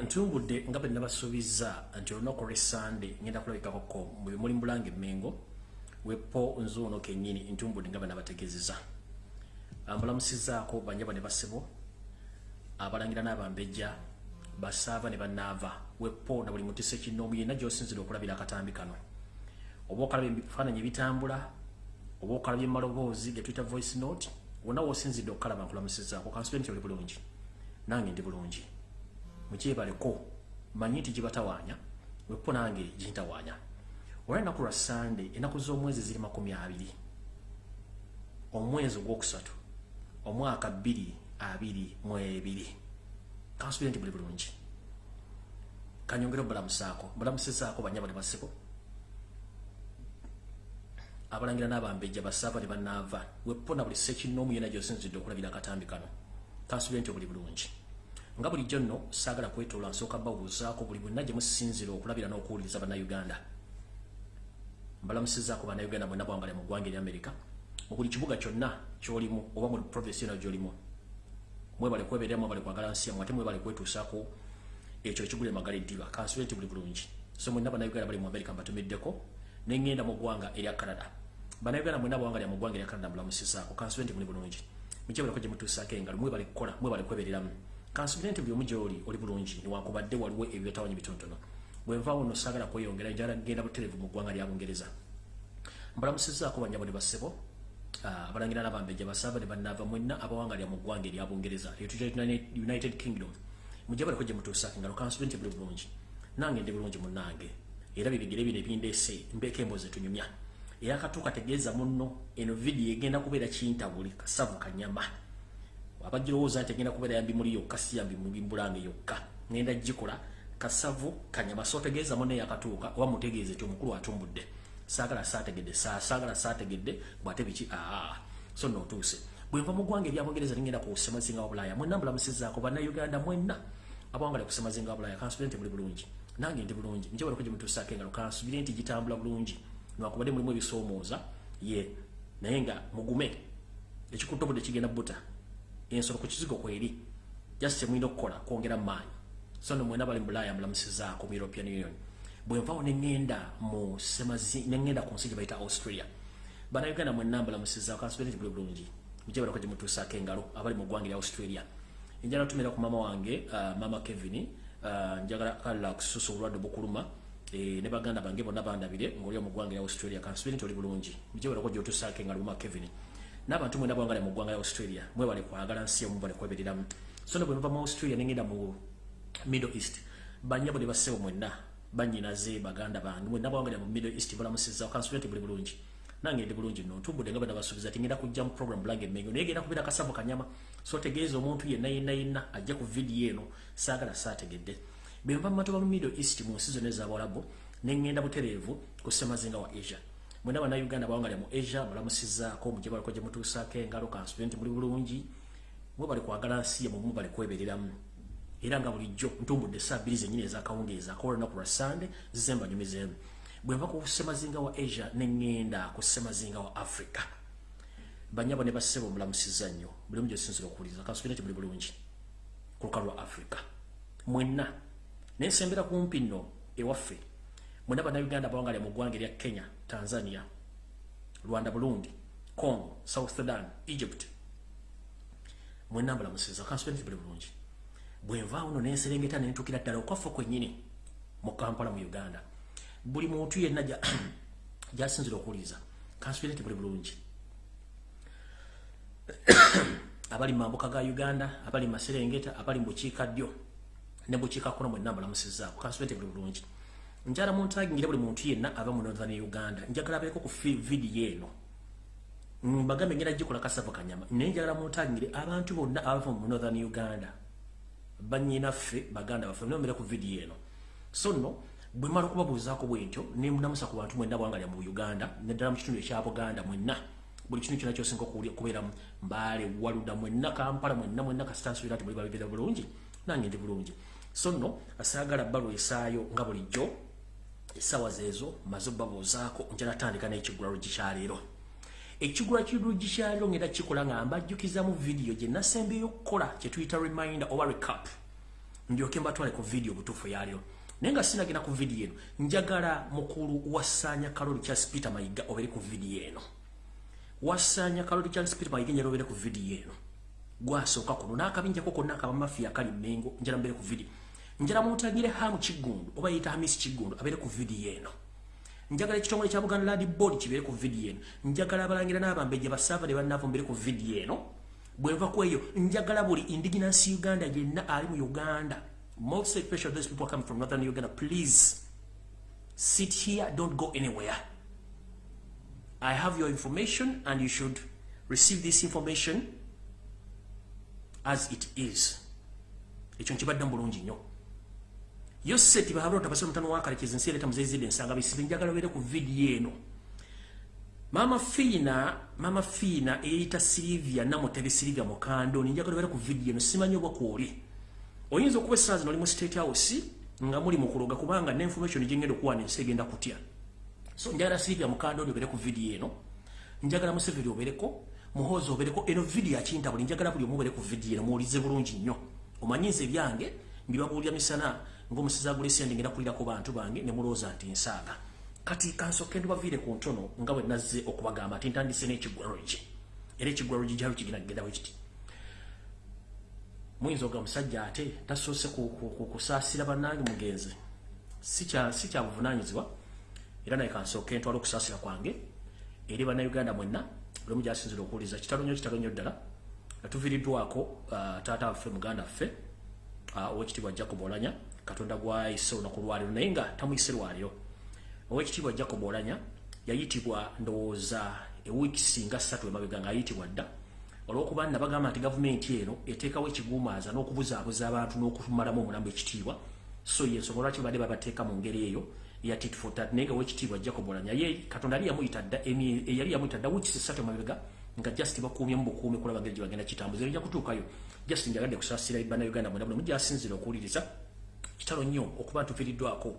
ntumbudde nga bwe nabasuubiza nti olunaku lwesande ngenda kulabikakoko mu bimuli mbulanga emmengo wepo nzuuno kennyini ntumbudde nga bwe nabategeezeza mbulamusizaako banyaba ne basebo abalangira n'abambejja basaava ne bannaava wepo na buli mutisa ekinoomu yenna gy'osinzira okulabira akatambi kano. Oba okalaba ebifaananyi ebitambula oba okalaba emaloboozi ge tuyita voice note wonna woosinzidde okukalaba nkulamusizaako kansule nti oli bulungi nange ndi bulungi mukyebaleko manyi nti gibatawaanya wepo nange gintawaanya olwa ennaku lwa sande ennaku z'omwezi ziri makumi abiri omwezi ogwokusatu omwaka bbiri abiri mu ebiri kansubire nti buli bulungi. Kanyongere obulamusaako bulamusizaako banyaba ne basiko abalangira n'abambejja basaava ne bannaava wepo na buli sekinoomu yena gyosinzidde okulabira akatambi kano. Kansubire nti obuli bulungi nga bulijjo nno saagala kwetoola nsooka babuuzaako buli bwenna gye musinzira okulabira n'okuwuliriza bannayuganda. Mbalamusizaako bannayuganda mwenna bwangale mu ggwanga eryamerika mu buli kibuga kyonna kyolimu oba mu provinsi yona gyolimu. Mwebale kweberera mwebale kwagala nsi yammwe ate mwebale kwetuusaako ekyo ekigula emagala eddiba kansule nti buli bulungi. So mwenna bannayuganda bali mu amerika mbatumiddeko neŋŋenda mu ggwanga erya canada. Bannayuganda mwenna bwanga lya mu ggwanga erya canada mbulamusizaako kansule nti muli bulungi. Mukyebaleko gye mutuusaako engalo mwebale kukola mwebale kwebereramu kansubire nti buli omu gyoli oli bulungi niwankubadde waliwo ebyetawanyi bitonotono bwenvaawo nno saagala kweyongera njala genda butereevu mu ggwanga lya bungereza. Mbalamusizaako banyabo ne basebo abalangira n'abambejja basaaba ne bannaava mwenna abawanga lya mu ggwanga erya bungereza united kingdom. Mujja baleko gye mutuusaako engalo kansubire nti buli bulungi. Nange ndi bulungi munnange era bibigere bino ebindeese mbeeko embozi etunyumya. Eyakatuuka tegeeza munno eno vidiyo egenda kubeera kintabuli kasavu kanyama abagirowooza nti egenda kubeera yambimuli yokka si yambimbulange yokka. Ngenda gikola kasavu kanyama so tegeeza munno eyakatuuka oba mutegeeze ti omukulu atumbudde. Saagala saategedde saagala saategedde bwate biki? Aa so nootuuse bwenva mu ggwanga eryabungereza ningenda ku semazinga wa bulaaya mwenna mbulamusizaako bannayuganda mwenna. Abawangale ku semazinga wa bulaaya kansubire nti muli bulungi. Nange ndi bulungi. Njabalako gye mutuusaako engalo kansubire nti gitambula bulungi. Niwakubadde mulimu ebisoomooza ye naye nga mugume. Ekikuttobudde kigenda buta ensolo ku kizigo kweri just kyemulina okukola kwongera maanyi. So no mwena bali mu bulaaya mulamusizaako mu european union. Bwenvawo neŋŋenda mu semazi neŋŋenda ku nsi gye bayita australia bannayuganda mwenna mbalamusizaako kansubire nti buli bulungi. Mujebalako gye mutuusaako engalo abali mu ggwanga erya australia. Njagala tumira ku maama wange uh, mama kevin uh, njagala kala kususa obulwadde bukuluma e, ne baganda bange bonna bandabire ngaoli mu ggwanga erya australia. Kansubire nti oli bulungi. Mujebalako gyotuusaako engalo mama kevin n'abantu mwena bwangale mu ggwanga lya australia mwebale kwagala nsi emu bale kwebereramu so ne bwe nva mu australia nengenda mu middle east banyabo ne bassebo mwenna banyinaze baganda bange mwenna bwangale mu middle east balamusiza kansubire nti buli bulungi. Nange ndi bulungi nno ntumbudde nga bwe nabasuubiza ti ngenda kujja mu program bulange emmengo naye genda kubeera kasavu kanyama. So tegeeza omuntu yenna yenna yenna ajja ku vidiyo eno saagala saategedde. Bwe nva mu matoba mu middle east mu nsi zonna ezabawalabu neŋŋenda butereevu ku ssemazinga wa asia mwena bannayuganda bawangalya mu asia balamusizaako mujje baliko gye mutuusaako engalo kansubire nti muli bulungi. Mwe bali kwagala nsi yemwe mu bali kwebereramu. Era nga bulijjo ntumbudde essaa bbiri zennyini ezakawungeeza akola olunaku lwa sande zizemba nyumizeemu bwe nva ku ssemazinga wa asia neŋŋenda ku ssemazinga wa africa. Banyabo ne bassebo mulamusiza nnyo buli omu gyosinzira okuwuliriza kansubire nti buli bulungi ku lwa africa. Mwenna nensembera kumpi nno ewaffe. Mwenna bannayuganda bawangalya mu ggwanga erya kenya tanzania rwanda burundi congo south sudan egypt. Mwenna mbulamusiza kansubire nti buli bulungi. Bwenvaawo no nenserengeta nentukira ddala okwaffe kwennyini mu kampala mu uganda. Buli muntu yenna gyasinzira okuwuliriza kansubire nti buli bulungi. Abali mambuka ga uganda abali maserengeta abali mubukiikaddyo ne bukiikakkono mwenna mbulamusizaako kansubire nti buli bulungi njala muntagingire buli muntu yenna aba mu northern uganda. Njagala abeeko ku vidiyo eno. Mbagambe ngenda gikola kasavu kanyama naye njagala muntagingire abantu bonna abava mu northern uganda. Banyinaffe baganda baffe nomera ku vidiyo eno. So nno bwe mala okubabuuzaako bwentyo nemunamusa ku bantu mwenna bwangalya mu uganda neddala mu kitundu ekya buganda mwenna. Buli kintu kyona kyosinga okubeeramu mbaale waluda mwenna kampala mwenna mwenna kasitansubira nti muli babibira bulungi. Nange ndi bulungi. So nno asaagala bbalwa esaayo nga bulijjo essaawa zeezo maze obabuuzaako njala tandika n'ekigula luggi kyaleero ekigula kiruggi kyaleero ngenda kikola nga mbajjukizamu vidiyo gye nasembeyo okukola kye tuyita reminder oba recap. Ndyoke mbatwale ku video butuufu yalyo naye nga sinagenda ku video eno njagala mukulu wasaanya kaloli charles peter mayiga obere ku video eno. Wasaanya kaloli charles peter mayiga njala obere ku video eno. Gwasooka kuno n'akabinjako konna akabamafiya akali mmengo njala mbere ku video njala mutagire hamu kiggundu oba yita hamisi kiggundu abere ku video eno. Njagala ekitongole kya buganda land board kibeere ku video eno. Njagala abalangira n'abambejja basaava ne bannaavo mbere ku video eno. Bwenva ku eyo njagala buli indigenous uganda yenna ali mu uganda. Most especially those people coming from northern uganda. Please sit here don't go anywhere. I have your information and you should receive this information as it is. Ekyo nkibadde mu bulungi nnyo yo seti bahalota basira mutano wakalekeza ensi ereta muzeyizidde ensanga bisibe njagala bere ku vidiyo eno. Mama fiina mama fiina eyita silivia namutebe silivia mukando ninjagala bere ku vidiyo eno simanyi obwa kwoli. Oyinza okuba essaawa zino oli mu state house nga muli mukuloga kubanga neinformation gyengenda okuwana ensi egenda kutya. So njagala silivia mukando oli obere ku vidiyo eno njagala museveri obereko muhoozi obereko eno vidiyo akintabuli njagala buli omu obere ku vidiyo eno muwulize bulungi nnyo. Omanyiza ebyange mbibabuulira misana ng'omusizi agulesi yandi ngenda kulira ku bantu bange ne mulooza nti nsaaga. Kati kansooke ndubaviire ku ntono nga bwe nazze okubagamba nti ntandise n'ekigwalogi era ekigwalogi gyalo kigenda kugenda bwe kiti. Muyinza oga musajja ate tasoose kusaasira bannange mugenzi si kya buvunanyizibwa era naye kansooke ntwala okusaasira kwange eri bannayuganda mwenna omu gyasinzira okuwuliza kitalo nnyo kitalo nnyo ddala atuviiriddwako taata waffe muganda ffe owekitiibwa jacob olanya katonda gwayise olunaku lwaliro naye nga tamuyise lwaliro owekitiibwa jacob olanya yayitibwa ndowooza ewiiki singa ssatu emabega ngaayitibwa dda. Olwokuba nabagamba nti gavumenti eno eteekawo ekiguumaaza n'okubuzaabuza abantu n'okumalamu omulambo ekitiibwa so yensonga lwaki badde babateeka mu ngeri eyo ya titfotat naye nga owekitiibwa jacob olanya ye katonda yali yamuyita dda yali yamuyita dda wiiki ssatu emabega nga just bakuumye mu bukuumi kulaba ngeri gye bagenda kitambuza. Ejja kutuukayo. Just njagadde kusaasira bannayuganda mwena buli mugyasinzira okuwuliriza kitalo nnyo okuba ntufiiriddwako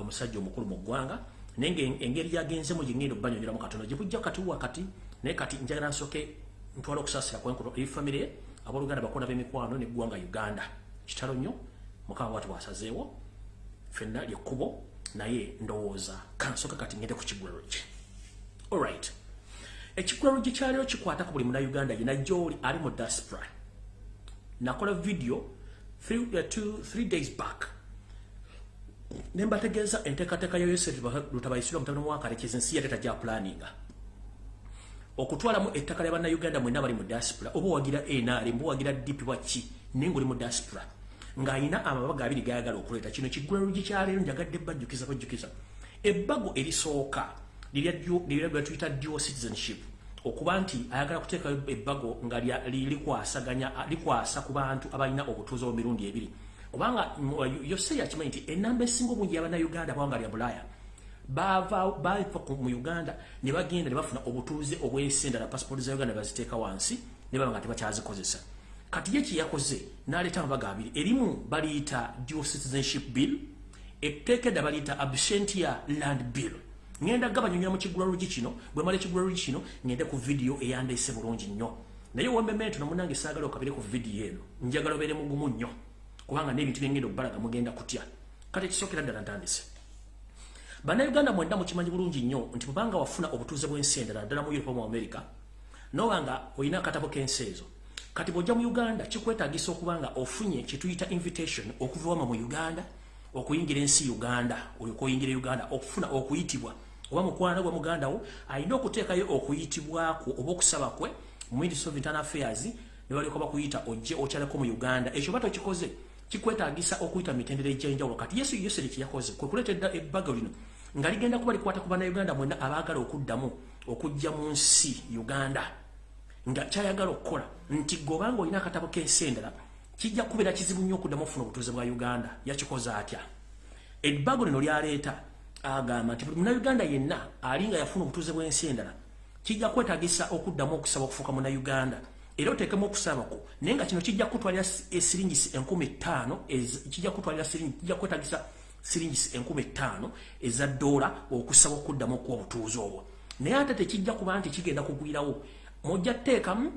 omusajja omukulu mu ggwanga. Naye engeri yagenzemu gyengenda okubanyonyeramu katono gyebujja kati wakati naye kati njagala nsooke ntwala famire ye abooluganda bakona b'emikwano neggwanga uganda. Kitalo nnyo mukama wati bwasazeewo fenna lyekkubo naye ndowooza kansooke kati ngende ku kigwero kye. Allright ekigwero gye kyaliro kikwata ku buli munauganda yena gyoli ali mu diaspora. Nakola video three, uh, two, three days back. Nembategeeza enteekateeka ya yosef lutabayisirwa mutabani wakalekeza ensi yate tajja planinga okutwalamu ettaka lya bannayuganda mwenna bali mu diaspora oba owagira nr mba owagira dp waki naye ngaoli mu diaspora ng'alina amabaga abiri gayagala okuleeta. Kino kiggwero gikyaleero njagadde bajjukiza bajjukiza ebbago erisooka lirya tuyita dual citizenship okuba nti ayagala kuteekayo ebbago nga likwasaganya likwasa ku bantu abalina obutuuze mu mirundi ebiri. Kubanga yose yakimanyi nti enamba esinga obungi yabannayuganda bwanga lya bulaaya. Bava mu uganda ne bagenda ne bafuna obutuuze obwensi endala pasipooti za uganda baziteeka wansi ne baba nga tebakyazikozesa kati ye kyeyakoze n'aleeta amabaga abiri. Erimu baliyita dual citizenship bill etteeka edda baliyita absentia land bill ngenda gabanyonyola mu kigulalogi kino bwe mala ekigulalogi kino ngende ku vidiyo eyandeese bulungi nnyo. Naye wembemento namunange saagala okabire ku vidiyo eno njagala obeere mugumu nnyo kubanga n'ebintu byengenda okubalaga mugenda kutya. Kati ekisookera ddala ntandise. Bannayuganda mwenda mukimanyi bulungi nnyo nti bwebanga wafuna obutuuze bw'ensi endala ddala mu europe mu america nobanga olina akatabo k'ensi ezo kati bw'ojja mu uganda kikwetaagisa okuba nga ofunye kyetuyita invitation okuva wama mu uganda okuyingira ensi uganda olyoka oyingira uganda okufuna okuyitibwa oba mukwana gwa muganda wo alina okuteekayo okuyitibwako oba okusaba kwe mu ministry of internal affairs ne balyoka bakuyita ojje okyaleko mu uganda. Ekyo ba tokikoze kikwetaagisa okuyita mitendera egy'enjawulo. Kati yesu yoseri kyeyakoze kwe kuleeta ebbago lino nga ligenda kuba likwata ku bannayuganda mwenna abaagala okuddamu okujja mu nsi uganda. Nga kyayagala okukola nti gobanga olina akatabo k'ensi endala kijja kubeera kizibu nnyo okuddamu okufuna obutuuze bwa uganda. Yakikoze atya? Ebbago lino lyaleeta agamba nti buli munauganda yenna ali nga yafuna obutuuze bw'ensi endala kijja kwetagisa okuddamu okusaba okufuuka munauganda era oteekemu okusabako naye nga kino kijja kutwalira esiringisi enkumi ttaano kijja kutwalira kijja kwetagisa siringisi enkumi ttaano eza ddoola okusaba okuddamu okuwa obutuuze obwo. Naye ate tekijja kuba nti kigenda kugwirawo. Mujja tteekamu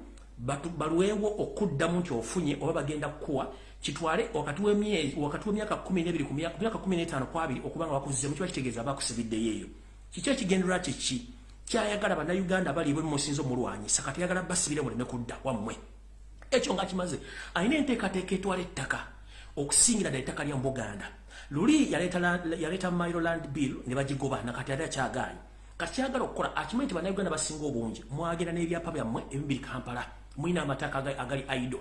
balwewo okuddamu nti ofunye oba bagenda kukuwa kitwale wakati w'emyezi wakati w'emyaka 12 ku myaka 15 ku abiri okubanga bakuzze mu kiba kitegeeza bakusibiddeyo eyo kiki ekigendera kiki kyayagala bannayuganda baliibwe musinzo mulwanyisa kati yagala basibire muleme kudda wammwe. Ekyo nga kimaze alina enteekateeka etwala ettaka okusingira ddala ettaka lya mbuganda. Luli yaleeta mailoland bill ne bagigoba nakati ali akyagaanyi. Kati kyagala okukola akimanyi nti bannayuganda basinga obungi mwagenda n'ebyapa byammwe ebibiri kampala mulina amataka agali aido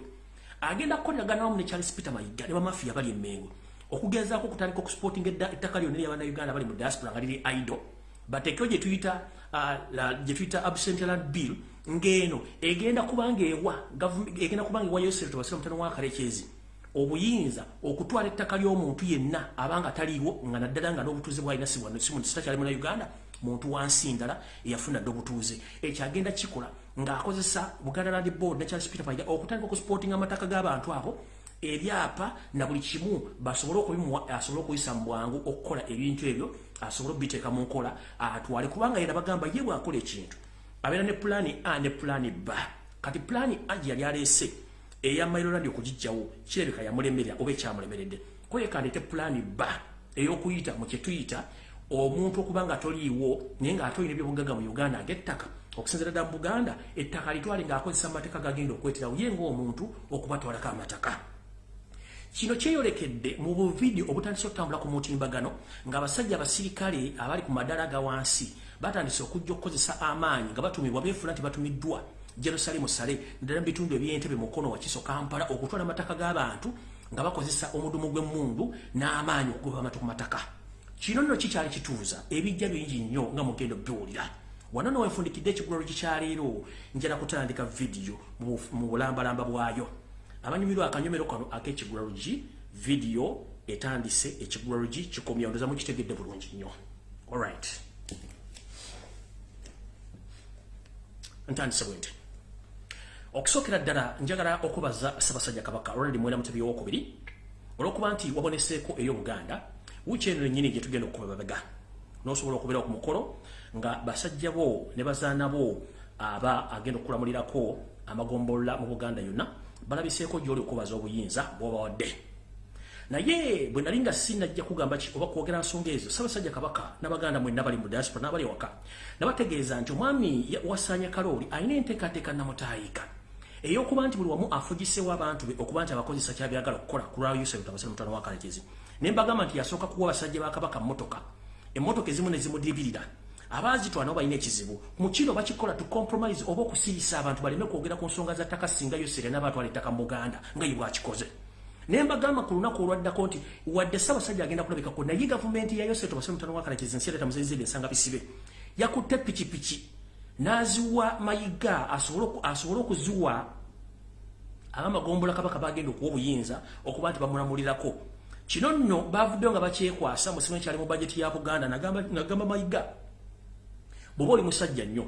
agenda kukoleraganaamu ne charles peter mayiga ne bamafiya bali emmengo okugezaako okutandika okusporting ettaka lyonna eryabannayuganda bali mu diaspora nga liri aido. Bateekeo gye tuyita gye tuyita absentland bill ng'eno egenda kubanga ewa egenda kubanga ewa yosef tobasira mutano wa kalekyezi obuyinza okutwala ettaka ly'omuntu yenna abanga taliiwo nga naddala nga n'obutuuze bwalina sitakyali muna uganda muntu wansi ndala eyafuna dde obutuuze ekyo agenda kikola ng'akozesa buganda land board ne charles peter mayiga okutandika okusportinga amataka g'abantu abo ebyapa na buli kimu basobole okubimuwa asobole okuyisa mu bwangu okukola ebintu ebyo asobole obiteeka mu nkola atwale. Kubanga yera bagamba ye bwakola ekintu abeera ne pulaani a ne pulaani b. Kati pulaani a gye yali aleese eya mailolandi okugijjawo kirabika yamulemerera oba ekyamulemeredde. Kwekandete pulaani b ey'okuyita mu kyetuyita omuntu okuba nga toliiwo naye ng'ate olina ebyobugaga mu uganda ag'ettaka okusinzira ddala mu buganda ettaka litwale ng'akozesa amateeka gagenda okweterawo ye ng'omuntu okubatwalako amataka. Kino kyeyolekedde mu buvidiyo obutandise okutambula ku mutimbagano ng'abasajja abasirikale abali ku madala ga wansi batandise okujja okukozesa amaanyi nga batumibwa beefuna nti batumiddwa jerusalemu sale ddala mu bitundu ebyentebe mukono wa kiso kampala okutwala amataka g'abantu nga bakozesa omudumu gw'emmundu n'amaanyi okugoba amatu ku mataka. Kino nno kikyali kituuza ebijja bingi nnyo nga mugendo biwulira wano nowenfundikidde ekigulalo gikyaleero njala kutandika vidiyo mu bulambalamba bwayo. Abanyumirwa akanyomero kano ak'ekigulalogi vidiyo etandise ekigulalogi kikomya ondoza mukitegedde bulungi nnyo. Alright ntandise bwe nti okusookera ddala njagala okubaza ssaabasajja kabaka ronald mwera mutebi owokubiri olw'okuba nti waboneseeko ey'obuganda wiiki eno yennyini gye tugenda okuba babega n'osobola okubeera ku mukolo nga basajja bo ne bazaana bo aba agenda okukulamulirako amagombolola mu buganda yonna balabiseeko gy'oli okubaza obuyinza bw'obawadde. Naye bwe nali nga sinajja kugamba ki oba kwogera nsonga ezo ssaabasajja kabaka n'abaganda mwenna bali mu diaspora n'abali ewaka nabategeeza nti omwami wasaanya kalooli alina enteekateeka namutaayika ey'okuba nti buli wamu afugisewo abantu be okuba nti abakozesa kyabyagala okukola ku lwa yusefu tabasire mutano wa kalekezi ne mbagamba nti yasooka kuwa basajja ba kabaka mmotoka. Emmotoka ezimu ne zimudibirira abaazitwala nabo balina ekizibu mu kino bakikola tu compromise oba okusirisa abantu baleme kwogera ku nsonga za ttaka singa yosere n'abatwala ettaka mu buganda nga ye bwakikoze. Naye mbagamba ku lunaku olwaddako nti wadde ssaabasajja agenda kulabikako naye gavumenti ya yosere tobasire mutano wa kalekezi nsi yaleeta muzezebe ensanga bisibe yakutte pikipiki n'aziwa mayiga asobole okuziwa abamagombola kabaka bagenda okuwa obuyinza okuba nti bamulamulirako. Kino nno bavuddeyo nga bakyekwasa musimu ekyali mu bajeti ya buganda nagamba mayiga bw'oba oli musajja nnyo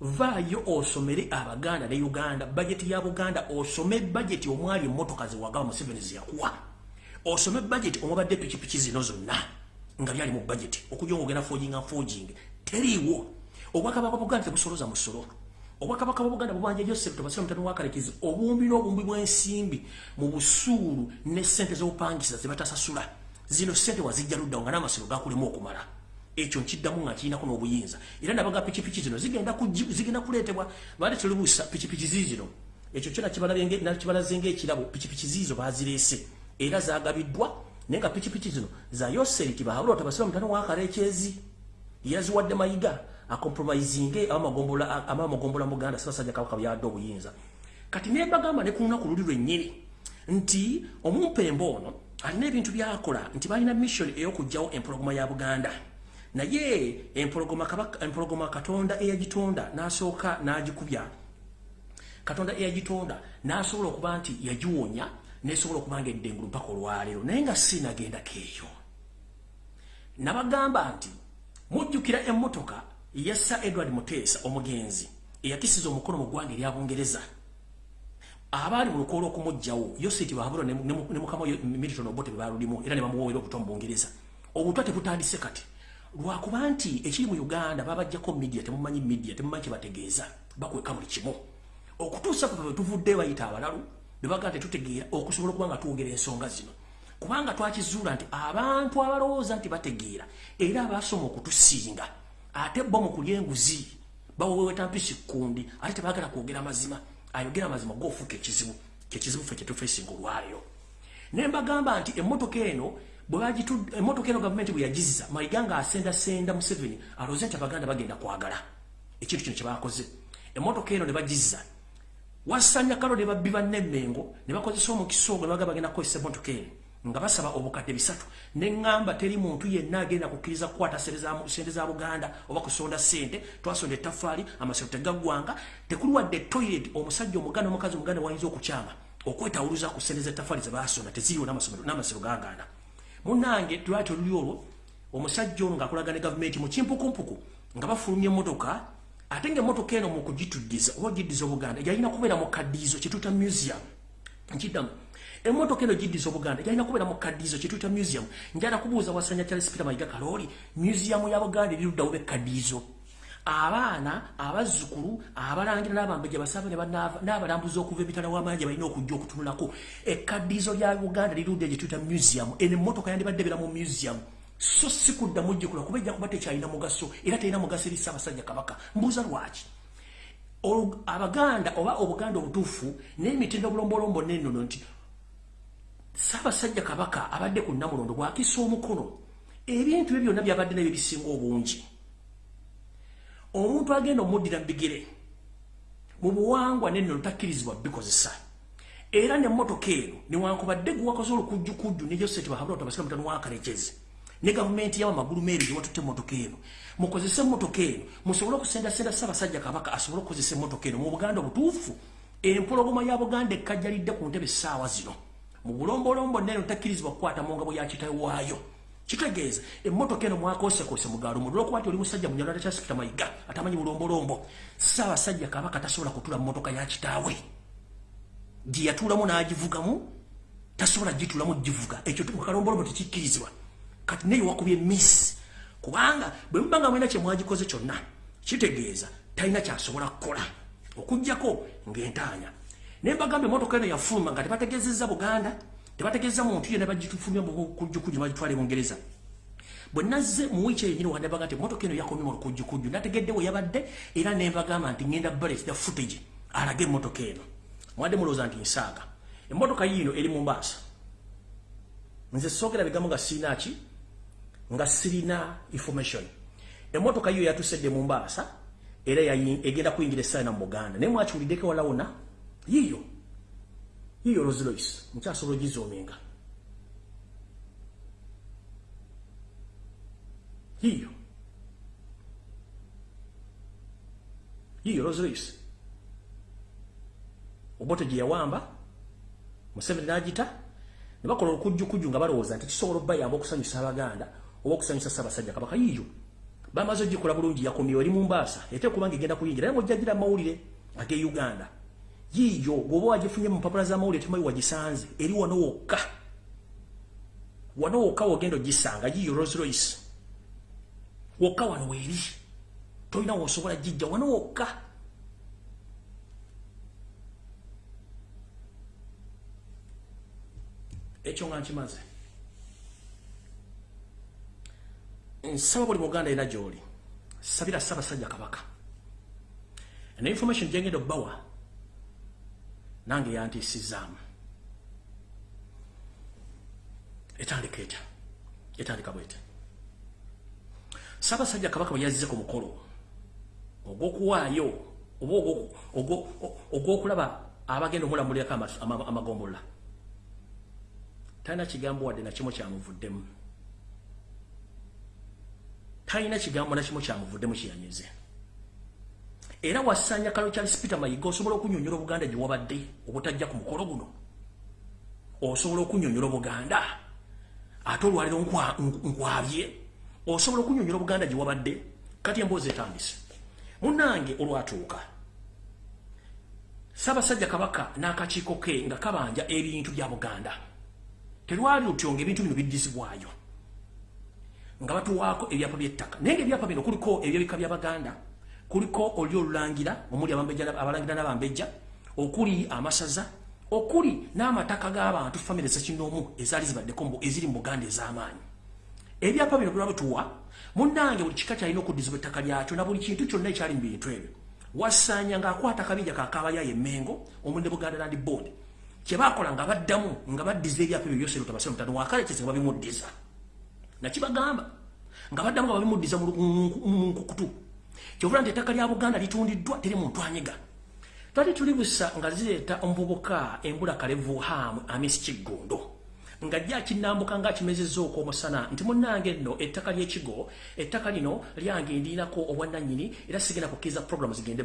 vaayo osomere abaganda ne uganda bajeti ya buganda osome bajeti omwali emmotoka zewagaba museveni zeyakuwa osome bajeti omwabadde pikipiki zino zonna nga byali mu bajeti okujja ngaogenda foginga foging teriiwo. Obwakabaka buganda tebusoloza musolo. Obwakabaka bwa buganda bubanja joseph tobasira mutano wakalekezi obumbi n'obumbi bw'ensimbi mu busuulu ne sente z'obupangisa zebatasasula zino sente wazijja luddawo nga n'amasiro gakulemu okumala ekyo nkiddamu nga kirinako n'obuyinza. Era nabaga pikipiki zino zigenda kuleetebwa. Baali terubuusa pikipiki ziizino ekyo kyo nakibalaze ngaekirabo pikipiki ziizo bazireese. Era zagabiddwa naye nga pikipiki zino za yoseriti bahabula tabasira mutano wakalekyezi yaziwadde mayiga akompromisinge amamagombola muganda sibasajja kabaka byadde obuyinza. Kati nebagamba ne ku lunaku luli lwennyini nti omumpembe ono alina ebintu byakola nti balina mission ey'okugjawo empologoma ya buganda naye empologoma katonda eyagitonda n'asooka n'agikubya. Katonda eyagitonda n'asobola okuba nti yagiwonya nesobola okuba nga eddengulu mpaka olwaleero naye nga sinagendako eyo. Nabagamba nti mujjukira emmotoka yassa edward muteesa omugenzi eyakisiza omukono mu ggwanga erya bungereza. Abaali mu lukoola okumugjawo yositi bahabulwa ne mukama militon obote bebalulimu era ne bamuwoera obutwa mu bungereza. Obutwa tebutandise kati lwakuba nti ekiri mu uganda babajjako midia temumanyi midia temumanyi kyebategeeza bakweka buli kimu. Okutuusa fe tuvudde bayita abalalu bebaga tetutegeera okusobola okuba nga twogera ensonga zino. Kubanga twakizuula nti abantu abalowooza nti bategeera era abasoma okutusinga ate bo mu kulya enguzi bawewetampisi kundi ate tebagala kwogera mazima. Ayogera amazima goofuuka ekizibu kyekizibu fe kyetufesinga olwaleero ne mbagamba nti emmotoka eno emmotoka eno gavumenti bwe yagizza mayiga nga asendasenda museveni alooze nti abaganda bagenda kwagala. Ekintu kino kyebakoze emmotoka eno ne bagizza. Wasanya kalo ne babbi bannemmengo ne bakozesa omukisa ogwo ne baga bagenda kukozesa emmotoka eno nga basaba obukadde bisatu. Neŋŋamba teri muntu yenna agenda kukkiriza kukwata sente za buganda oba kusonda sente twasonda ettafaali amasiro tegaggwanga tekuli wadde toilet omusajja omuganda omukazi omuganda wayinza okukyama okwetawuluza ku sente zettafaali ze basonda teziriwo n'amasiro gaganda munange twati oluli olwo omusajja ono ng'akolaga ne gavumenti mu kimpukumpuku nga bafulumya emmotoka ate ngaemmotoka eno mu kugituddiza oba ogiddiza obuganda yalina kubeera mu kaddiizo kyetuta museum. Nkiddamu emotoka eno giddiza obuganda gyalina kubeera mu kaddiizo kyetuyita museum. Njala kubuuza wasanya charles peter mayiga kalooli museum ya buganda eriruddawo bekkaddiizo abaana abazzukulu abalangira n'abambejja basaba n'abalambuzi okuva emitala w'amaanyi balina okujja okutunulako. Ekkaddiizo lya buganda lirudde gyetuyita museum eno emmotoka yandibadde beera mu museum. So si kudda mujjukula kuba ejja kuba tekyalina mugaso era terina mugaso eri ssaabasajja kabaka. Mbuuza lwaki? Abaganda oba obuganda obutuufu n'emitendo bulombolombo nennono nti Ssaabasajja kabaka abadde ku nnamulondo bw'akisa omukono. Ebintu bye byonna byabadde nabyo bisinga obungi omuntu agenda omuddira mubigere mu buwangwa nennono takkirizibwa bikozesa. Era nemmotoka eno newankubadde guwakoze olukujjukujju ne joseti bahabula tabasika mutano wakarekezi ne gavumenti yawa magulu meeri gyewatutte emmotoka eno. Mukozese emmotoka eno musobole okusendasenda ssaabasajja kabaka asobole okukozesa emmotoka eno mu buganda obutuufu. Empologoma ya buganda ekkajjalidde ku ntebe essaawa zino. Mu bulombolombo neno takkirizibwa kukwata mu ngabo ya kitawe waayo kitegeeza emmotoka eno mwakosekose mugaalo mu lwokuba ti oli musajja munyalala kya sipita mayiga atamanyi bulombolombo. Saabasajja kabaka tasobola kutula mu motoka ya kitaawe. Gye yatuulamu n'agivugamu tasobola gituulamu givuga. Ekyo mukalombolombo tekikkirizibwa. Kati naye wakubye miss. Kubanga bwe muba nga mwina kye mwagikoze kyonna kitegeeza talina kyasobola kukola. Okugjako ng'entaanya. Nembagambe emotoka eno yafuluma nga tebategezeza buganda tebategeza muntu yena bagitufumya mukujjukuju bagitwala ebungereza bwe nazze mu wiiki eyo nyini wandabaga nti emotoka eno yakomye mu lukujjukuju nategedde we yabadde era nembagamba nti ngenda balet the footage alage emotoka eno. Mwadde mulowooza nti nsaaga. Emotoka yiino eri mu mbaasa nze soogera bigambo nga sirinaki nga sirina information. Emotoka yiyo yatusedde mu mbaasa era egenda kuyingira essaaina mu buganda. Naye mwakiwuliddeko walawona? Yiyo yiyo Rolls Royce mukyasobola ogizoominga yiyo yiyo Rolls Royce obote gye yawamba Museveni n'agita ne bakola olukujjukujju nga balowooza nti kisobola obbayamba okusanyusa abaganda oba okusanyusa ssaabasajja kabaka yiyo bamaze ogikola bulungi yakomyewo eri mu mbaasa ete kubanga egenda kuyingira naye ng'ojjagira amawulire ag'e uganda yiyo bw'oba wagifunye mu mpapula z'amawulire temayi wagisanze eri wano wokka. Wano wokka wogenda ogisanga yiyo Rolls Royce. Wokka wano weeri. Tolina wosobola gijja wano wokka. Ekyo nga nkimaze. Nsaba buli muganda era gy'oli. Sabira ssaabasajja kabaka. Ena information gyengenda obbawa nange yantiisizaamu etandika etya? Etandika bwete. Ssaabasajja kabaka bwe yazze ku mukolo ogw'okuwaayo oba ogw'okulaba abagenda omulamulirako amagombola talina kigambo wadde nakimu kyamuvuddemu. Talina kigambo nakimu kyamuvuddemu kiyanyize era wasanya kalo Charles Peter Mayiga osobola okunyonyola Buganda gye wabadde obutajja ku mukolo guno? Osobola okunyonyola Buganda ate olwaliro nkwabye? Osobola okunyonyola Buganda gye wabadde? Kati emboozi etandise. Munnange olwatuuka Ssaabasajja Kabaka n'akakiiko ke nga kabanja ebintu bya Buganda. Terwali lutyo ng'ebintu bino biddizibwayo. Nga batuwaako ebyapa by'ettaka. Naye ng'ebyapa bino kuliko ebyebika bya Baganda kuliko oli olulangira omuli abalangira n'abambejja okuli amasaza okuli n'amataka g'abantu famire zekinoomu ezaali zibaddeko eziri mu buganda ez'amaanyi. Ebyapa bino bibabituwa munnange buli kika kyalina okuddizibwa ettaka lyakyo na buli kintu kyonna ekyali mu bintu ebyo. Wasanya ng'akwata kabinja kakabayayo emmengo omulinde buganda land board. Kyebakola nga baddamu nga baddiza ebyapa ebyo byose lutabase mutano wakalekeze nga babimuddiza nakibagamba nga baddamu nga babimuddiza mu nkukutu kyovula nti ettaka lya buganda litundiddwa teri muntu anyiga twali tuli busa nga zireeta omuvubuka embula kalevu hamu amisi kiggondo ng'ajja akinnambuka ng'akimezezza okw'omusana. Nti munnange nno ettaka ly'ekigo ettaka lino lyange ndiinako obwannannyini era sigenda kukkiriza programu zigende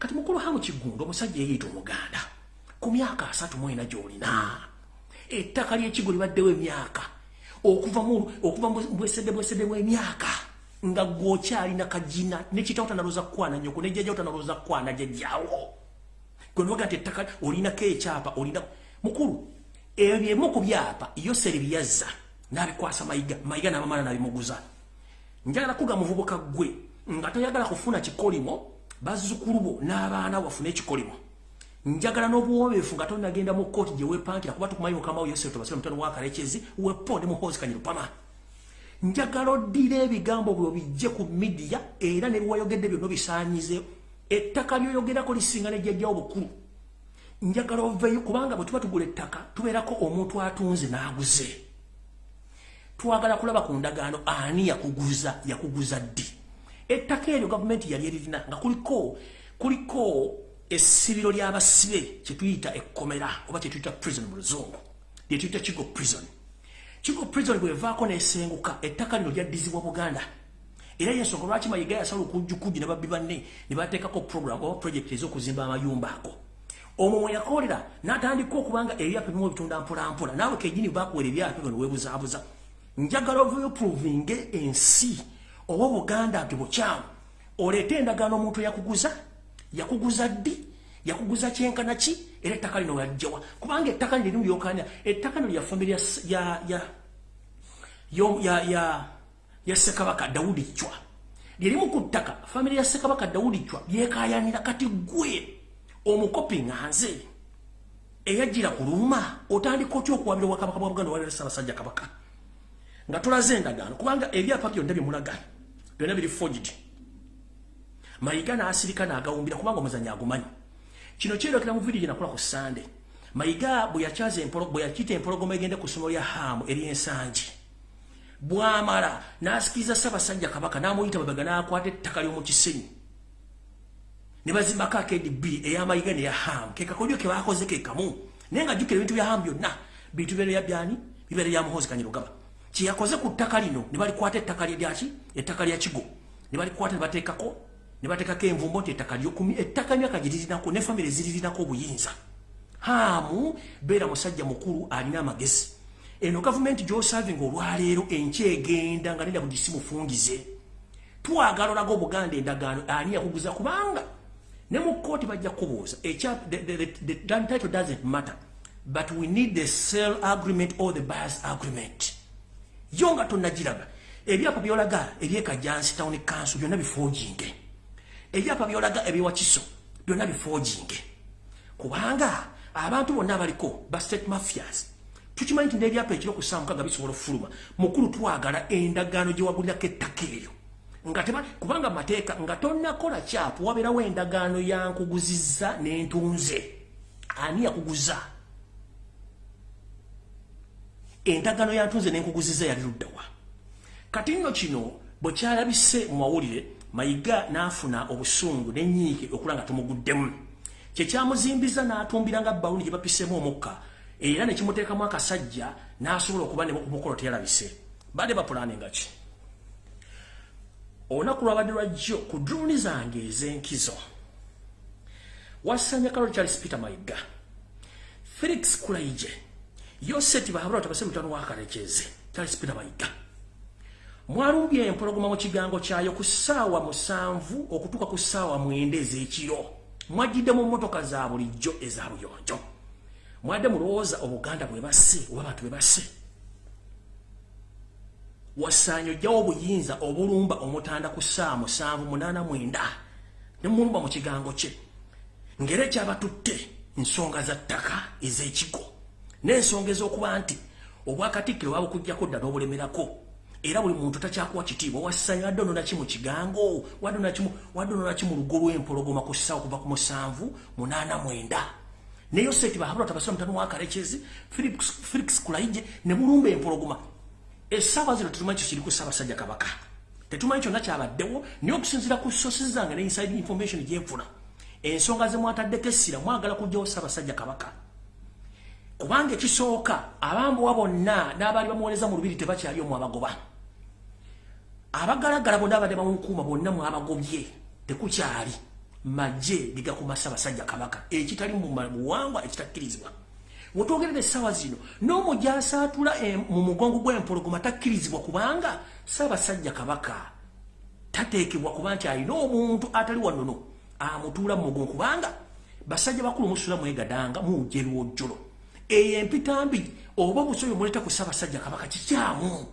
kati mukulu hamu kiggundo omusajja eyeeyita omuganda ku myaka asatu mu ena gy'olina. Ettaka ly'ekigo libaddewo emyaka. Okuva mu bwesedde bwesedde bw'emyaka nga gw'okyalina kagina nekitawo tanalooza kukwana nyoko nejjajjawo tanalooza kukwana jjajjawo gwe noga nti ettaka olinako ekyapa olina mukulu ebyo byemu ku byapa yoseri byazza n'abikwasa mayiga mayiga n'abamala n'abimuguza. Njagala kuga muvubuka gwe nga toyagala kufuna kikolimo bazzukulu bo n'abaana bafune ekikolimo. Njagala n'obuwobeefu nga tonagenda mu kooti gye weepankira kuba tukumanyi mukamawo yoseri tobasire mutano wakalekezi wepo ne muhoozi kanyirupama njagala oddira ebigambo bwe bijje ku midiya era ne biwayogedde byonna bisaanyize ettaka lyoyogerako lisinga nejjajjawo bukulu njagala oveyo kubanga bwe tuba tugula ettaka tubeerako omuntu atunze n'aguze. Twagala kulaba ku ndagaano ani yakuguza yakuguza ddi? Ettaka eryo gavumenti yali eririna nga kuliko kuliko essibiro ly'abasibe kyetuyita ekkomera oba kyetuyita prison mu luzungu lyetuyita kigo prison kigo prison bwevaako nesenguka ettaka lino lyaddizibwa buganda. Era yensonga lwaki mayiga yasala okujjukuji ne babbi banne ne bateekako program oba project ez'okuzimba amayumba ako? Omwo mwe yakolera n'atandika okubanga ebyapa bimu bitunda mpolampola naawe kejini bakuwera ebyapa bino weebuzaabuza. Njagala ovayo provinge ensi oba buganda nti bukyamu oleete endagaano omuntu yakuguza yakuguza ddi yakuguza kyenkana ki? Era ettaka lino yajjawa kubanga ettaka lino erimu lyokanya ettaka lino lya famire ya ya ya ya ya sekabaka dawudi chwa. Lyerimu ku ttaka famire ya sekabaka dawudi chwa lyekayanira kati gwe omukopi nga nze. Eyajjira ku luuma otandika otya okuwabira obwakabaka bwa buganda walera ssaabasajja kabaka? Nga tulaze endagaano kubanga ebyapa byonna byemulaga byonna biri forged. Mayiga n'asirika n'agawumbira kubanga omuzanyi agumanyi kino kyerokera mu vidiyo gyenakola ku sande mayiga bwe yakyaza bwe yakita empologoma egende ku ssomero lya haamu ery'ensangi bwamala n'asikiriza ssaabasajja kabaka n'amuyita babega n'akwata ettaka ly'omu kisenyi. Ne bazimbako akdb eyamayiga neya ham. Kekakolyo kebakoze kekamu naye nga jjukira ebintu bya ham byonna bintu bibeera byani? Bibeera bya muhozi kanyirugaba kyeyakoze ku ttaka lino ne balikwata ettaka lyaki ettaka lya kigo. Ne balikwata ne bateekako ne bateekako envumbo nti ettaka lyokumi ettaka emyaka giririnako ne famire ziririnako obuyinza. Hamu beera musajja mukulu alina amagezi. Eno gavumenti gyosavinga olwaleero enkyegenda nga nenda budi simufungize twagala olaga obuganda endagaano ani yakuguza kubanga ne mu kooti bajja kubuuza title doesn't matter but we need the sell agreement or the buyers agreement. Yo nga tonnagiraga ebyapa byolaga ebyekajjansi town council byonna bifoojinge ebyapa byolaga ebyewakiso byonna bifoojinge kubanga abantu bonna abaliko ba state mafias tukimanyi nti n'ebyapa ekiro ku saamukaga bisobola okufuluma mukulu twagala endagaano gye wagulirako ettaka eryo. Kubanga mateeka nga tonnakola kyapu wabeerawo endagaano yankuguzizza n'entunze. Ani yakuguza endagaano yantunze n'enkuguzizza yali luddawa kati nno kino bwe kyalabise mu mawulire mayiga n'afuna obusungu n'ennyiike okula nga tumuguddemu kyekyamuzimbiza n'atumbira nga baluni gye bapisemu omukka era ne kimuteekamu akasajja n'asobola okuba ne mukolo teyalabise. Badde bapulaninga ki? Olunaku lwabadde lwajjo ku druni zange ez'enkizo. Wasanya kalo charles peter mayiga felix kulaije yoseti bahabula tabase mutano wakalekeze charles peter mayiga mwalumbye empologoma mu kigango kyayo ku ssaawa musanvu okutuuka ku ssaawa mwenda ez'ekiro. Mwajjidde mu mmotoka za bulijjo eza buyonjo. Mwadde mulowooza obuganda bwe basse oba abantu bwe basse. Wasaanyo ojjawo obuyinza obulumba omutanda ku ssaawa musanvu munaana mwenda ne mulumba mu kigango kye. Ngeri ekyabatutte nsonga za ttaka ez'ekigo n'ensonga ez'okuba nti obwakatikkiro babukuggyako dda n'obulemerako era buli muntu takyakuwa kitiibwa wassanya wadde ononaki mu kigango wadde ononaki mu lugo lw'empologoma ku ssaawa okuva ku musanvu munaana mwenda. Neyo seti bahabula tabasira mutano wakarekezi felix kulaije ne mulumba empologoma. Essaawa zino tetumanyi kyo kiri ku ssaabasajja kabaka. Tetumanyi kyonna kyabaddewo naye okusinzira ku sosi zange ne inside information gyenfuna ensonga zemwataddeko essira mwagala kugjawo ssaabasajja kabaka. Kubanga ekisooka abambuwa bonna n'abaali bamuweereza mu lubiri tebakyali omu abagoba abagalagala bonna abadde bamunkuuma bonna mwabagobye tekukyali. Majje ligakuma ssaabasajja kabaka. Ekitali mu buwangwa ekitakkirizibwa wetwogerera essaawa zino n'omujasa atula mu mugongo gw'empologoma takkirizibwa kubanga ssaabasajja kabaka tateekebwa kuba nti alina omuntu atali wanono amutuula mu mugongo kubanga basajja bakulu musula mwegadanga mujerwojjolo eyo empitambi oba obusoyo muleta ku ssaabasajja kabaka kikyamu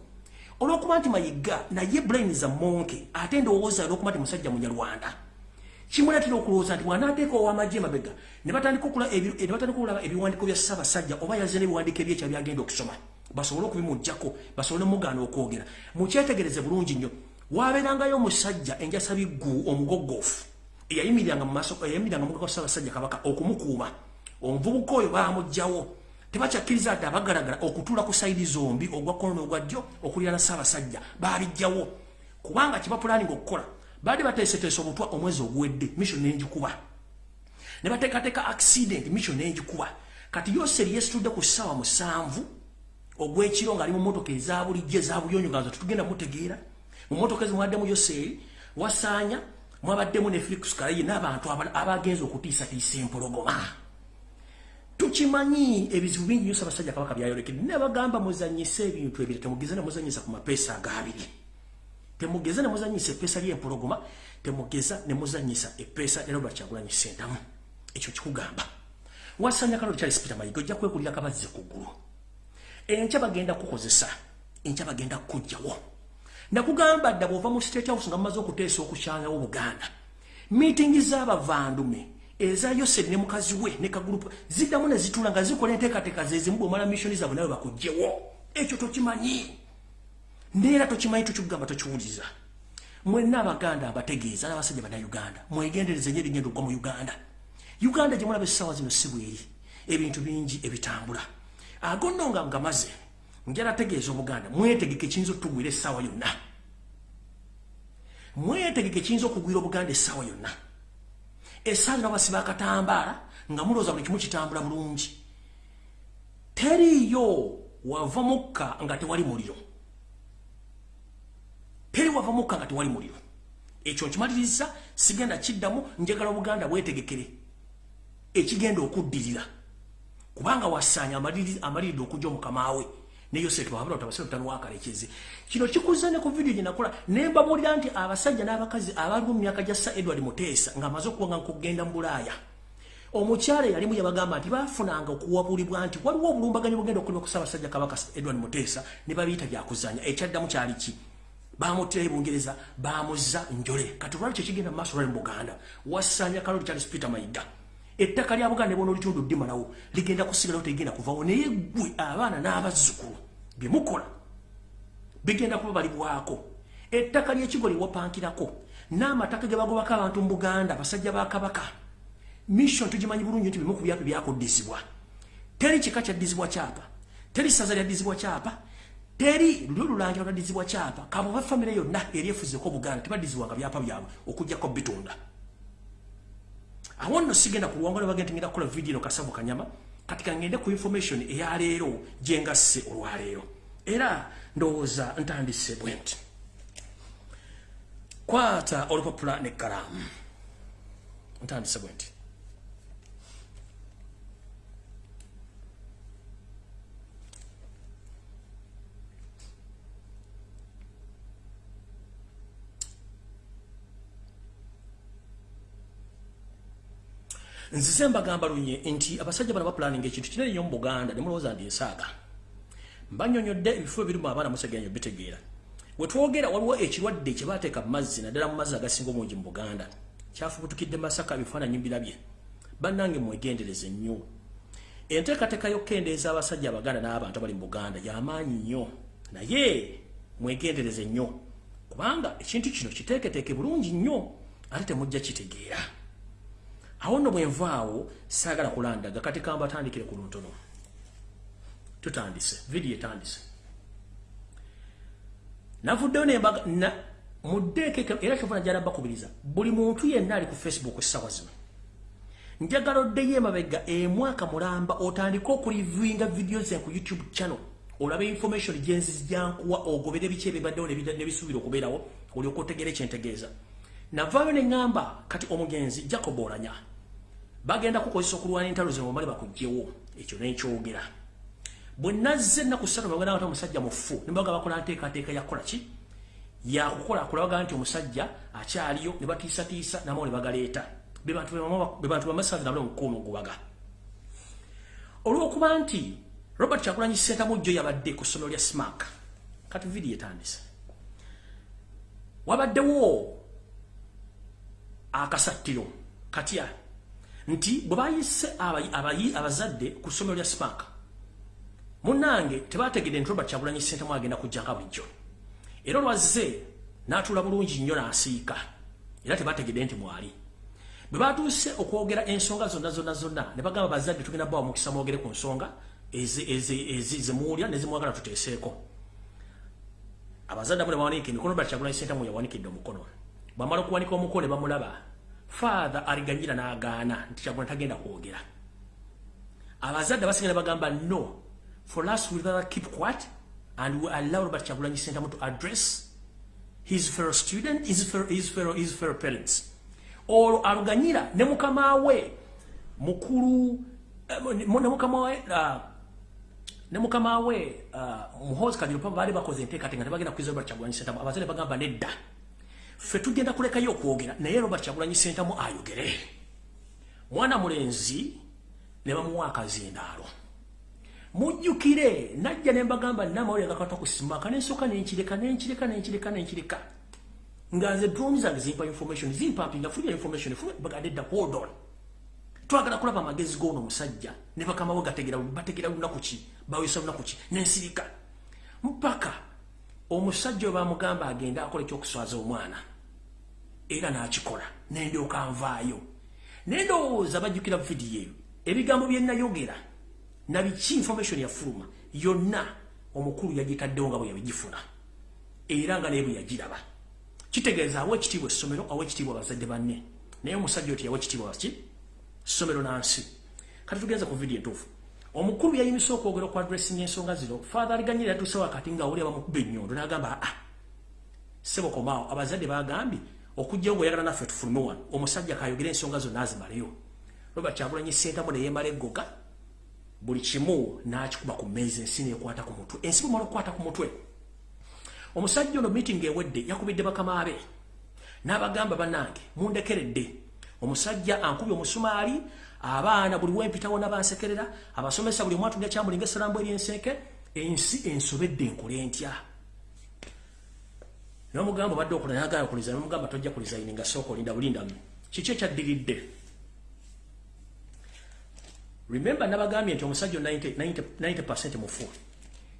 olw'okuba nti mayiga naye brain za monke ate ndowooza olw'okuba nti musajja munyarwanda. Kimuletera okulowooza nti bw'anaateeka ow'amagye emabega ne batandika okulaba ebiwandiiko bya ssaabasajja oba yaze n'ebiwandiiko ebyekya byagenda okusoma. Basobole okubimugjako basobole mugaana okwogera. Mukyetegereze bulungi nnyo. Wabeerangayo omusajja enjasa biggu omugoggoofu eyayimiriranga mu mugaga ssaabasajja kabaka okumukuuma. Omuvubuka oyo baamugjawo tebakyakkiriza ati abagalagala okutuula ku sayidi zombi ogwa kkono n'ogwa ddyo okulira na ssaabasajja. Baabijjawo kubanga kibapulaninga okukola baali bateeseteesa obutwa omwezi oguwedde mission n'engikuba. Ne bateekateeka accident mission n'engikuba. Kati yoseri yeesitudde ku ssaawa musanvu ogw'ekiro ng'ali mu motoka eza bulijjo eza buyonyo nga tetugenda mutegeera mu motoka ezi mwaddemu yoseri wasaanya mwabaddemu ne felix kalayi n'abantu abagenza okutiisatiisa empologoma tukimanyi ebizibu bingi nyo ssaabasajja kabaka byayolekedde ne bagamba muzanyise ebintu ebiri. Temugeze ne muzanyisa ku mapeesa agabiri temugeza nemuzanyisa epeesa lyempologoma. Temugeza nemuzanyisa epeesa era lwakyagulanyi sentamu ekyo kikugamba. Wasanya kalo kyali sipita mayiga ojja kwekulira kabazze ku ggulu. Enkya bagenda kukozesa enkya bagenda kujjawo. Nakugamba dda bwova mu state house nga mumaze okuteesa okukyanyawo buganda miitingi z'abavandume eza yoseri ne mukazi we ne kagurupu ziddamu ne zitula nga zikola enteekateeka zezimu bwomala missioni zaabwe nawe bakugjewo ekyo tokimanyi. Neera tokimanyi tukikugamba tokiwuliza. Mwenna abaganda abategeeza n'abasajja bannayuganda mwegendereze nyo erigenda okugwa mu uganda. Uganda gye mulaba essaawa zino si bweri. Ebintu bingi ebitambula. Agonno nga ngamaze njala tegeeza obuganda mwetegeke kiyinza otugwira essaawa yonna. Mwetegeke kiyinza okugwira obuganda essaawa yonna essaawa zino abasiba akatambaala nga mulowooza buli kimu kitambula bulungi. Teriiyo wava mukka nga tewali muliro. Teri wava mukka nga tewali muliro. Ekyo nkimaliriza sigenda kiddamu njagala obuganda bwetegekere. Ekigenda okuddirira. Kubanga wasaanya amaliridde okujja omukamaawe neyosetwabatabasitano kino kikuza ne ku vidiyo gyenakola nembamulira nti abasajja n'abakazi abalimu mu myaka gya sa edward muteesa ng'amaze okuba nga nkugenda mu bulaaya. Omukyala yalimu yabagamba nti bafunanga okuwabulibwa nti waliwo obulumbaganyi bugenda okulima ku ssaabasajja kabaka edward muteesa ne babiyita byakuzanya ekyaddamu kyali ki? Bamutera ebungereza bamuza njole. Kati olwali kyekigenda mumaaso olwali mu buganda. Wasanya kaloli charles peter mayiga ettaka lya buganda nebona olitundu ddimalawo ligenda kusigalawo tegenda kuvawo naye gwe abaana n'abazzukulu byemukola bigenda kuba balibwako ettaka lyekigo lyewapankirako n'amataka ge bagobako abantu mu buganda basajja ba kabaka mission tugimanyi bulungi nti bimu ku byapa byakuddizibwa. Teri kika kyaddizibwa kyapa? Teri saza lyaddizibwa kyapa? Teri lulyo lulangira olwaddizibwa kyapa? Kaboba famire yonna eryefuzeko buganda tebaddizibwanga byapa byabwe okugjako bitunda awo nno sigenda ku luwanga lwebagenda ngenda kukola vidiyo kasavu kanyama kati kangende ku information eyaleero gyengasse olwaleero. Era ndowooza ntandise bwe nti kwata olupapula nekkalaamu ntandise bwe nti nzize mbagamba lunye nti abasajja bano bapulaninga ekintu kinene nnyo mu buganda ne mulowooza ndi ensaaga mbanyonyodde ebifo ebirimu abaana musegenya bitegeera. Wetwogera waliwo ekirwadde kye baateeka mu mazzi naddala mu mazzi agasinga omungi mu buganda. Kyafubutukidde masaka ebifaananyi birabye bannange mwegendereze nnyo. Enteekateeka y'okkendeeza abasajja abaganda n'abantu abali mu buganda y'amaanyi nnyo. Naye mwegendereze nnyo. Kubanga ekintu kino kiteeketeeke bulungi nnyo ate temujja kitegeera awo nno bwe nvaawo saagala kulandaga kati kambatandikire ku luntono. Tutandise vidiyo etandise. Navuddeyo nembaga muddeekeke era kyova najala bakubiriza buli muntu yenna ali ku facebook essaawa zino. Njagala oddeyo emabega emwaka mulamba otandike okulivinga vidiyo ze ku youtube channel olabe information genzi jankuwa ogobere biki ebibaddewo nebisuubira okubeerawo olyoka otegeera ekyentegeeza navaayo neŋŋamba kati omugenzi jacob olanya bagenda kukozesa okulwana entalo ze mumale bakugjewo ekyo nenkyogera bwe nazze ennaku ssatu bagenda ate omusajja mufu nibaga bakola nteekateeka yakukola ki? Yakukola kulabaga nti omusajja akyaliyo ne batiisatiisa namawo ne bagaleeta. Be bantu bamasazi nabule omukuuma ogubaga olw'okuba nti robert kyakulanyi sentamujjo yabadde ku ssomero lya smak kati vidiyo etandise. Wabaddewo akasattiro katya nti bwe bayise abazadde ku ssomero lya smak munange tebategedde nti robert kyagulanyi sentamu agenda kujjanga bulijjo. Era olwazze n'atuula bulungi nnyo n'asiika era tebategedde nti mwali. Bwe batuuse okwogera ensonga zonna zonna zonna ne bagamba bazadde tugenda bawa mukisa mwogere ku nsonga zemuwulya nezimwagala tuteeseeko. Abazadde abo ne bawanika emikono robert kyagulanyi sentamu yawanikidde omukono. Bamala okuwanika omukono ne bamulaba fathe aliganyira n'agaana nti kyagulanyi tagenda kwogera. Abazadde basigala bagamba no. For us, we'd rather keep quiet and we allow Robert Chagulanyi Sentamu to address his fellow student, his fellow, his fellow, his fellow parents. Olwo aluganyira ne mukama we mukulu ne mukama we ne mukama we muhozi kadiro pamba bali bakoze enteekateeka tebagenda kwiza Robert Chagulanyi Sentamu abazadde bagamba nedda ffe tugenda kulekayo okwogera naye Robert Chagulanyi Sentamu ayogere. Mwana mulenzi ne bamuwa akazindaalo. Mujjukire najja ne mbagamba namawulire gakata kusimaka nensooka nenkireka nenkireka nenkireka nenkireka nga nze drone zange zimpa information zimpampinga fulya information bagadde dda hold on. Twagala kulaba amagezi g'ono omusajja ne bakamawe gategera bategera lunaku ki? Bawisa lunaku ki? Nensirika. Mpaka omusajja we bamugamba agenda akola ekyokuswaza omwana era n'akikola nendyoka nvaayo. Nendowooza bajjukira vidiyo eyo ebigambo bye nayogera nabiki information ya fuluma yonna omukulu yagitaddewo nga bwe yabigifuna. Era nga naye bwe yagiraba. Kitegeeza awa ekitiibwa essomero awa ekitiibwa abazadde banne. Naye omusajja oti yawa ekitiibwa ki? Ssomero nansi. Kati tugenza ku vidiyo entuufu. Omukulu yayimisa okwogera oku adressinga ensonga zino. Fathe aliganyira yatuuse wakati nga awulira bamukuba ennyondo n'agamba aa sebokomaawo abazadde bagambye okujjawo ngaoyagala naffe tufulume wano omusajja kayogera ensonga zonna azimaleyo robert kyagulanyi sentamu neyemala eggoga buli kimu n'akikuba ku mmeezi ensi neekwata ku mutwe. Ensi bwemala okukwata ku mutwe. Omusajja ono meeting ewedde yakubidde bakama be n'abagamba bannange mundekeredde. Omusajja ankubye omusumaali abaana buli wempitawo nabansekerera abasomesa buli omwatulya kyamulinga esalambu eryenseeke ensi ensobedde enkole ntya nomugamba badde okola nagala kuliza nomugamba tojja kulizayininga sooka olinda bulindamu kiki ekyaddiridde? Remember nabagambye nti omusajja 90 mufu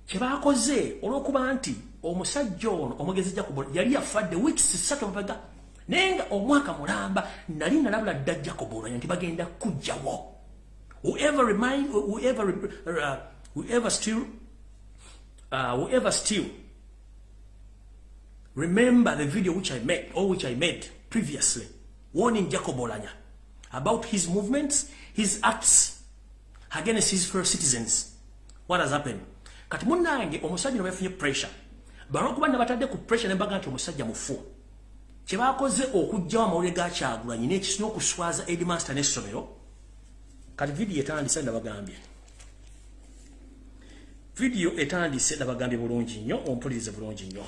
kyebakoze olwokuba nti omusajja ono omugezi jacob yali yafadde weeks satu mabega naye nga omwaka mulamba nali nalabula dda jacob olwanya nti bagenda kujjawo. Whoever remind whoever uh, whoever still uh, whoever still remember the video which i made or which i made previously warning jacob olanya about his movements his acts against his fellow citizens. What has happened? Kati munange omusajja no yafunye pressure. Balwokuba nabatadde ku pressure nembaga nti omusajja mufu. Kyebakoze okugjawo amawulire gakyagulanyi nekisina okuswaza edmaster n'essomero kati vidiyo etandise nabagambye vidiyo etandise nabagambye bulungi nnyo ompulirize bulungi nnyo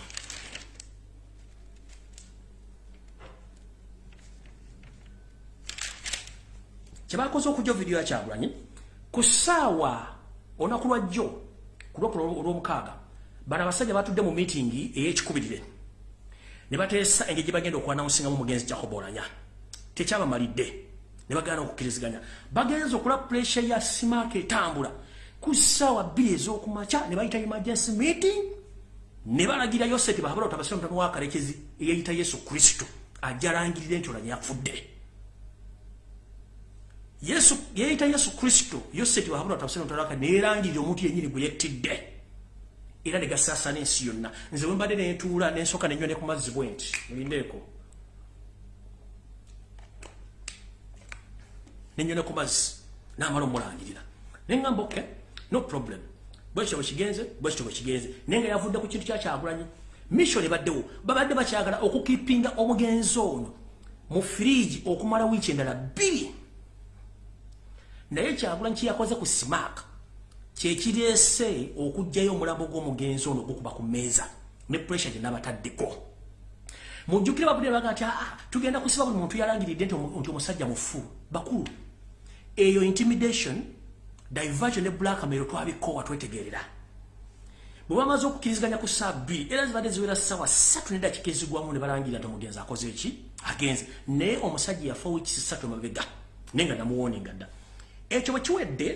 kyebakoze okujja vidiyo yakyagulanyi ku ssaawa olunaku lwajjo ku lwokuna olw'omukaaga bano abasajja batudde mu miitingi ey'ekikubirire. Ne bateesa engeri gye bagenda okwanawusingamu omugenzi jacob olanya. Tekyabamalidde ne bagana okukkiriziganya. Bagenza okula pressure ya simaaka etambula. Ku ssaawa bbiri ez'okumakya ne bayita emergency meeting ne balagira yoseti bahabula otabasira omutano wakalekezi eyayita yesu kristo. Ajalangirire nti olanya yafudde yesu yayita yesu kristo yoseti bahabula otabasira omutano waka neerangirira omuntu yenyini gwe yettidde. Era ne gasaasana ensi yonna. Nze bwe mbadde nentuula nensooka nenywa ne ku mazzi bwe nti mulindeeko nenywa ne ku mazzi n'amala omulangirira. Neŋŋamba oke no problem. Bwekityo bwekigenze bwekityo bwekigenze naye nga yavudde ku kintu kyakyagulanyi mission ebaddewo babadde bakyagala okukipinga omugenzi ono mu firiji okumala wiiki endala bbiri naye kyagulanyi kyeyakoze ku simaaka kyekireese okugjayo omulambo gw'omugenzi ono gukuba ku mmeeza ne pressure gye nabataddeko. Mujjukire babudde baga nti aa tugenda kusiba buli muntu yalangiridde nti omusajja mufu. Bakulu eyo intimidation diversion ne blackmail twabikowa twetegerera. Bwe bamaze okukkiriziganya ku saa bbiri era zibadde ziwera ssaawa ssatu nedakika ezigwamu ne balangirira nti omugenzi akoze eki agenze. Naye omusajja yafa wiikisi ssatu emabega naye nga namuwoninga dda ekyo bwe kiwedde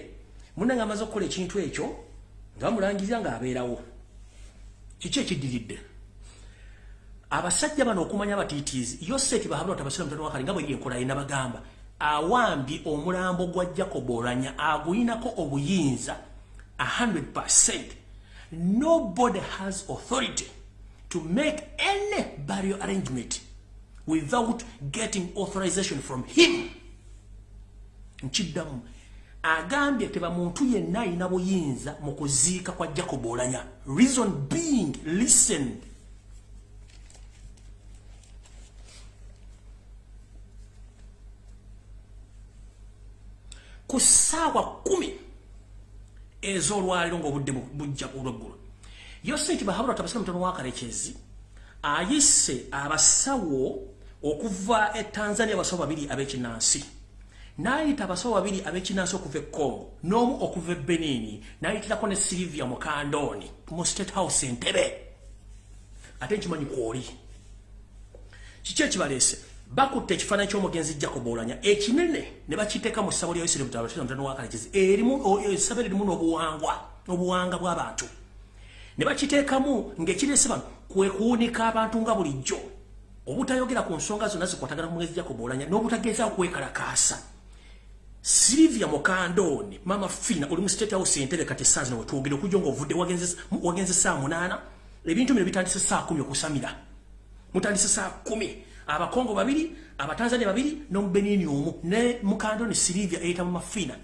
munange amaze okukola ekintu ekyo nga bamulangirira ng'abeerawo kiki ekiddiridde? Abasajja bano okumanya abatiitiizi yoseti bahabula batabasira mutano wakali nga bwe yenkola yina bagamba awambye omulambo gwa jacob olanya aguyinako obuyinza 100 nobody has authority to make any burial arrangement without getting authorization from him. Nkiddamu agambye teba muntu yenna ayina buyinza mu kuziika kwa jacob olanya. Reason being listened ku ssaawa kumi ez'olwaliro ng'obudde bujja olweggulo yoseki bahabula tabasira mutono wakalekezi ayise abasawo okuva e tanzania abasawo babiri ab'ekinansi n'ayita abasawo babiri ab'ekinansi okuva e congo n'omu okuva e benini n'ayitirako ne silivia mukandooni mu state house entebe ate nkimanyi kwoli. Kiki ekibaleese? Bakutte ekifaananyi ky'omugenzi jacob olanya ekinene ne bakiteeka mu ssabo lya isirairi mutano wakalekezi erimu essabo eririmu n'obuwangwa obuwanga bw'abantu ne bakiteekamu ng'ekireese bano kwe kuwunika abantu nga bulijjo. Obutayogera ku nsonga zonna zikwatagana ku mugenzi jacob olanya n'obutagezaako kwekalakaasa silivia mukandooni mama fina oli mu state house entebe kati essaazi nowetwogere okujja ngaovudde wagenze saa munaana. Ebintu bino bitandise saa kumi okusamira. Mutandise saa kumi. Abakongo babiri abatanzania babiri nomubenini omu. Ne mukando ne silivia eyita mu mafina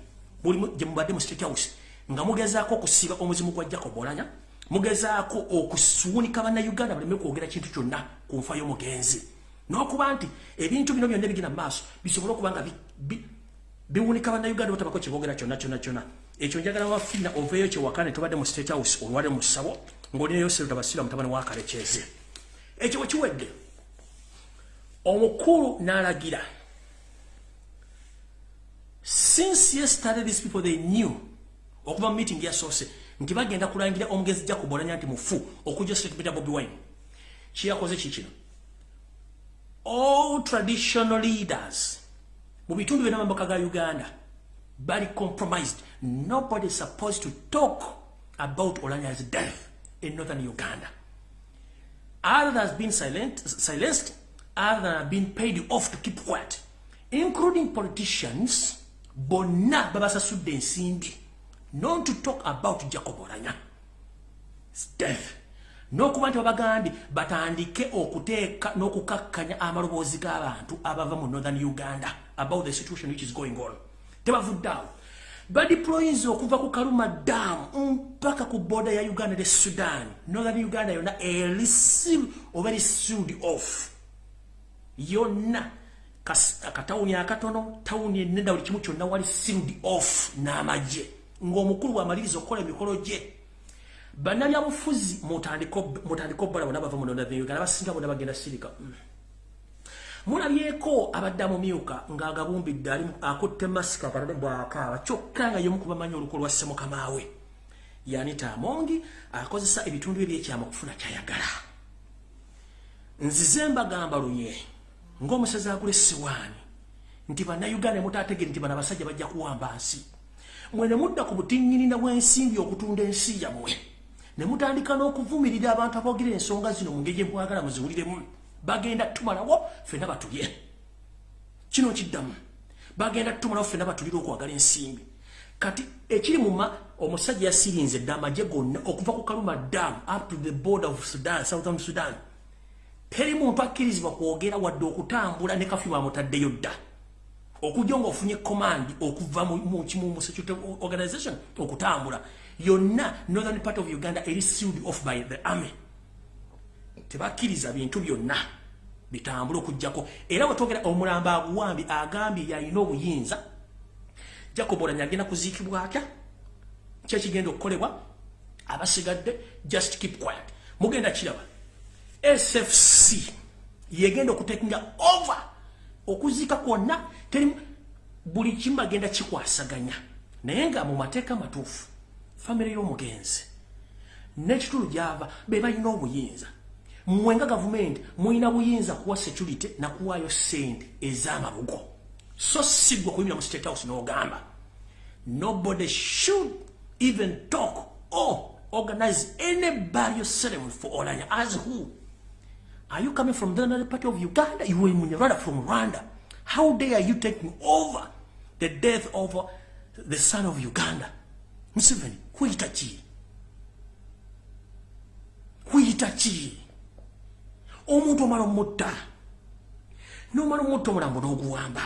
gye mubadde mu state house. Nga mugezaako okusiba omuzimu gwa jacob olanya mugezaako okusuunika bannayuganda baleme kwogera kintu kyonna ku nfa y'omugenzi. N'okuba nti ebintu bino byonna ebigenda mu maaso bisobole okuba nga biwunika bannayuganda batabako kyebogera kyonna kyonna kyonna. Ekyo njagala mafina oveeyo kyewakane tubadde mu state house olwale mu ssabo ng'olinayo serutabasira mutabani wakalekeze ekyo bwe kiwedde. Omukulu n'alagira since yesterday these people they knew okuva mu meeting yasoose nti bagenda kulangira omugenzi jacob olanya nti mufu okujja sekipita bobi wine. Kiyakoze kikino all traditional leaders mu bitundu byonna mamboka ga uganda bali compromised. Nobody is supposed to talk about olanya's death in northern uganda. Other has been silent, silenced other have been paid off to keep quiet including politicians bonna babasasudde ensimbi not to talk about jacob olanya death. N'okuba nti babagambye batandike okuteeka n'okukakkanya amaloboozi g'abantu abava mu northern uganda about the situation which is going on. Tebavudde awo badiployinza okuva ku kaluma daamu mpaka ku boda ya uganda ne sudan northern uganda yonna erisive oba erisild off. Yonna akatawuni akatono tawuni enenda buli kimu kyonna wali sealed off n'amagye ng'omukulu bwamaliriza okukola emikolo gye bannabyabufuzi mutandika obbala bonna bava mu northern uganda abasinga bonna bagenda sirika mulabyeko abadde amumyuka ng'agabumbidde ali akutte masika akalole bwakaaba kyokka nga yomu kubamanyi oluko lwa ssemukamawe. Yanita amongi akozesa ebitundu ebyekyama okufuna kyayagala. Nzize mbagamba lunye ng'omusazi agula essiwaani nti bannayuganda mutategere nti bano abasajja bajja kuwamba nsi. Mwe ne mudda ku butinnyinina bw'ensimbi okutunda ensi yammwe ne mutandika n'okuvumirira abantu aboogera ensonga zino mu ngeri gyemwagala muziwuliremu bagenda tumalawo ffenna batulye. Kino kiddamu. Bagenda tumalawo ffenna batulire okwagala ensimbi. Kati ekiri muma omusajja yasirinze dda amagye gonna okuva ku kaluma dam up to the border of sudan southern sudan. Teri muntu akkirizibwa kwogera wadde okutambula ne kafi bamutaddeyo dda. Okujja ngaofunye command okuva mu security organization okutambula. Yonna northern part of uganda eri sealed off by the army tebakkiriza bintu byonna bitambula okugjako era wetwogera omulambo aguwambi agambye yalina obuyinza. Jacob olanya agenda kuziikibwa atya? Kyekigenda okukolebwa? Abasigadde just keep quiet. Mugenda kiraba. Sfc yegenda okutekinga over. Okuziika kwonna teri buli kimu bagenda kikwasaganya. Naye nga mu mateeka matuufu famire y'omugenzi n'ekitulu gyava be balina obuyinza mmwe nga gavumenti mulina buyinza kuwa security nakuwaayo sente ez'amabugo. So siggwe kuyimira mu state house n'ogamba. Nobody should even talk or organize any burial ceremony for olanya. As who? Are you coming from the other part of uganda? You were rather from rwanda. How dare you taking over the death of the son of uganda? Museveni ki kuyita ki omuntu omala omutta nomala omutta omulambo n'oguwamba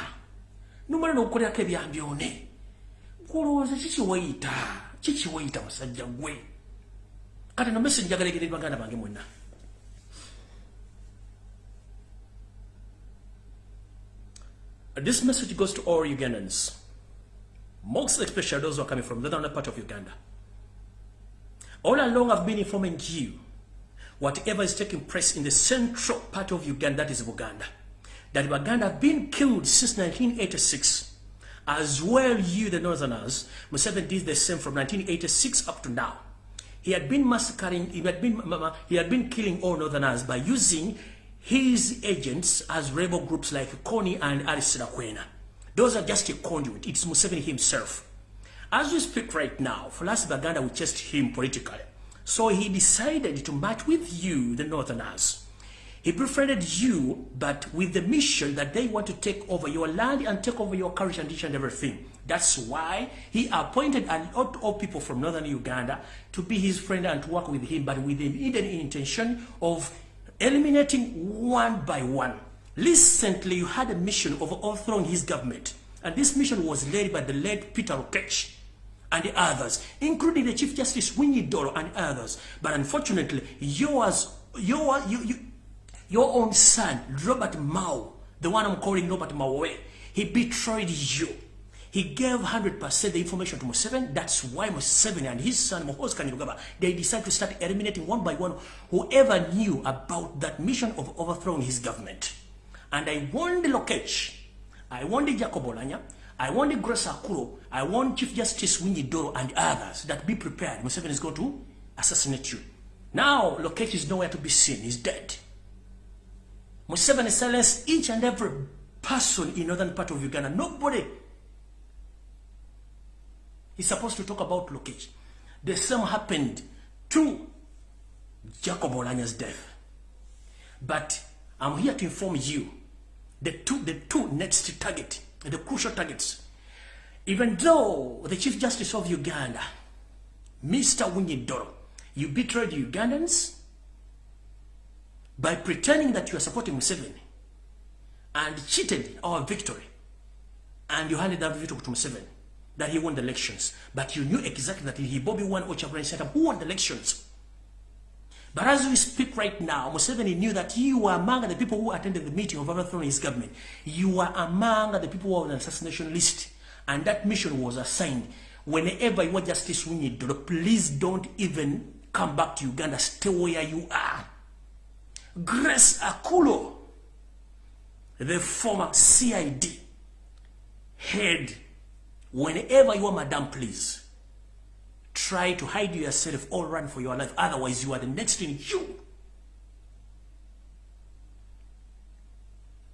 nomala n'okukolerako ebyambyone kulowooza kikiwayita kikiwayita musajja gwe? Kati no mesi njagala egere baganda bange mwenna. This message goes to all Ugandans, most especially those who are coming from the northern part of Uganda. All along I've been informing you whatever is taking place in the central part of Uganda, that is Buganda, that Uganda have been killed since 1986. As well, you, the Northerners, Museveni did the same from 1986 up to now. He had been massacring, he had been, he had been killing all Northerners by using his agents as rebel groups like Kony and Alice. Those are just a conduit. It's Museveni himself. As we speak right now, for Falas Baganda will test him politically. So he decided to match with you, the Northerners. He befriended you, but with the mission that they want to take over your land and take over your culture and and everything. That's why he appointed a lot of people from northern Uganda to be his friend and to work with him, but with the hidden intention of eliminating one by one. Recently, you had a mission of overthrowing his government, and this mission was led by the late Peter Okech and the others, including the Chief Justice Winnie Doro and others. But unfortunately, yours, your, you, you, your own son, Robert Mao, the one I'm calling Robert Mao, he betrayed you. He gave 100% the information to Museveni. That's why Museveni and his son, Mohos Kanyirugaba, they decided to start eliminating one by one whoever knew about that mission of overthrowing his government. And I warned Lokech, I warned Jacob Olanya, I want the Grace Akuro, I want Chief Justice Winnie Doro and others that be prepared. Museveni is going to assassinate you. Now, Lokech is nowhere to be seen. He's dead. Museveni silenced each and every person in northern part of Uganda. Nobody is supposed to talk about Lokech. The same happened to Jacob Olanya's death. But I'm here to inform you the two, the two next target the crucial targets. Even though the Chief Justice of Uganda, Mr. Winyidoro, you betrayed Ugandans by pretending that you are supporting Museveni and cheated our victory and you handed that victory to Museveni that he won the elections. But you knew exactly that he Bobby won Ochabran Center who won the elections. But as we speak right now, Museveni knew that you were among the people who attended the meeting of overthrowing his government. You were among the people who were on the assassination list. And that mission was assigned. Whenever you want justice need, please don't even come back to Uganda. Stay where you are. Grace Akulo, the former CID head, whenever you are, madam, please try to hide yourself or run for your life. Otherwise, you are the next in you.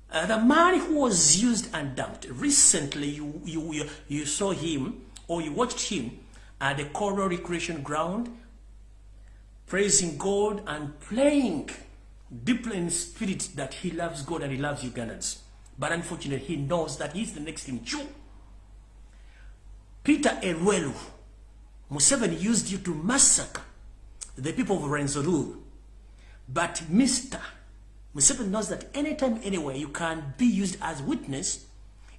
Uh, the man who was used and dumped. Recently, you, you, you, you saw him or you watched him at the Coral Recreation Ground praising God and playing deeply in spirit that he loves God and he loves Ugandans. But unfortunately, he knows that he's the next in Jew. Peter Erwelu, Museveni used you to massacre the people of Renzolu. But Mr. Museveni knows that anytime, anywhere, you can be used as witness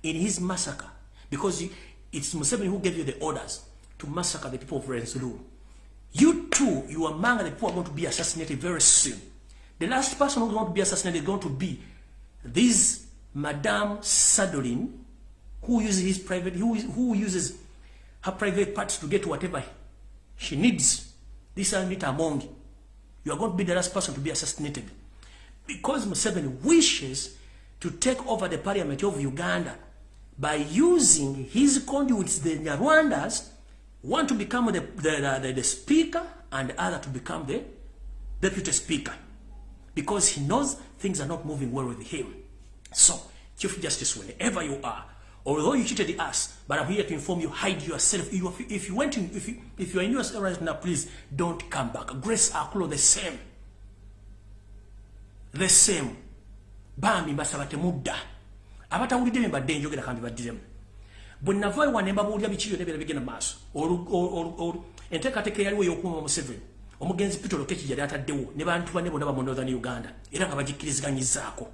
in his massacre. Because it's Museveni who gave you the orders to massacre the people of Renzolu. You too, you are among the people are going to be assassinated very soon. The last person who is going to be assassinated is going to be this Madame Sadolin, who uses his private, who, who uses her private parts to get whatever she needs. This is not among you. are going to be the last person to be assassinated. Because Museveni wishes to take over the parliament of Uganda by using his conduits, the Rwandas, one to become the, the, the, the speaker and the other to become the deputy speaker. Because he knows things are not moving well with him. So, Chief Justice, whenever you are, although you cheated us, but I'm here to inform you, hide yourself. If you went in, if you, if you are in your right now, please don't come back. Grace Akulo, the same. The same. Bami mbasaba temudda. Abatawulidde ne badde njogera kambi baddiremu. bwe nava ewa ne mbabuulira biki byonna byonna bigenda maaso enteekateeka eyaliwo ey'okuuma museveni omugenzi peter lokeki yali ataddewo ne bantu banne bonna bamu northern uganda era nga bagikkiriziganyizaako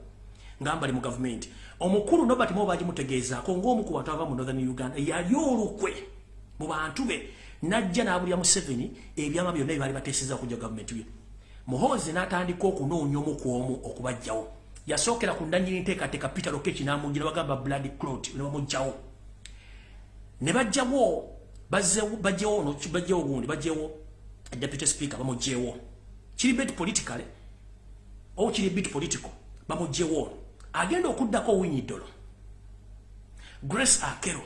nga mbali mu gavumenti omukulu nobert mo bagimutegeezaako ng'omu ku bantu aba mu northern uganda yali olukwe mu bantu be najja n'abulya museveni ebyama byonna bye baali bateeseza okujja gavumenti bye muhoozi n'atandika okunoonya omu ku omu okubajjawo. Yasookera ku ndanyiri nteekateeka peter lokeki n'amugira bagamba blood clot ne bamugjawo ne bajjawo no bajjawo gundi bajjawo deputy speaker bamujjewo kiri bit politically o kiri bit political bamujjewo agenda okuddako winyidolo grace akero.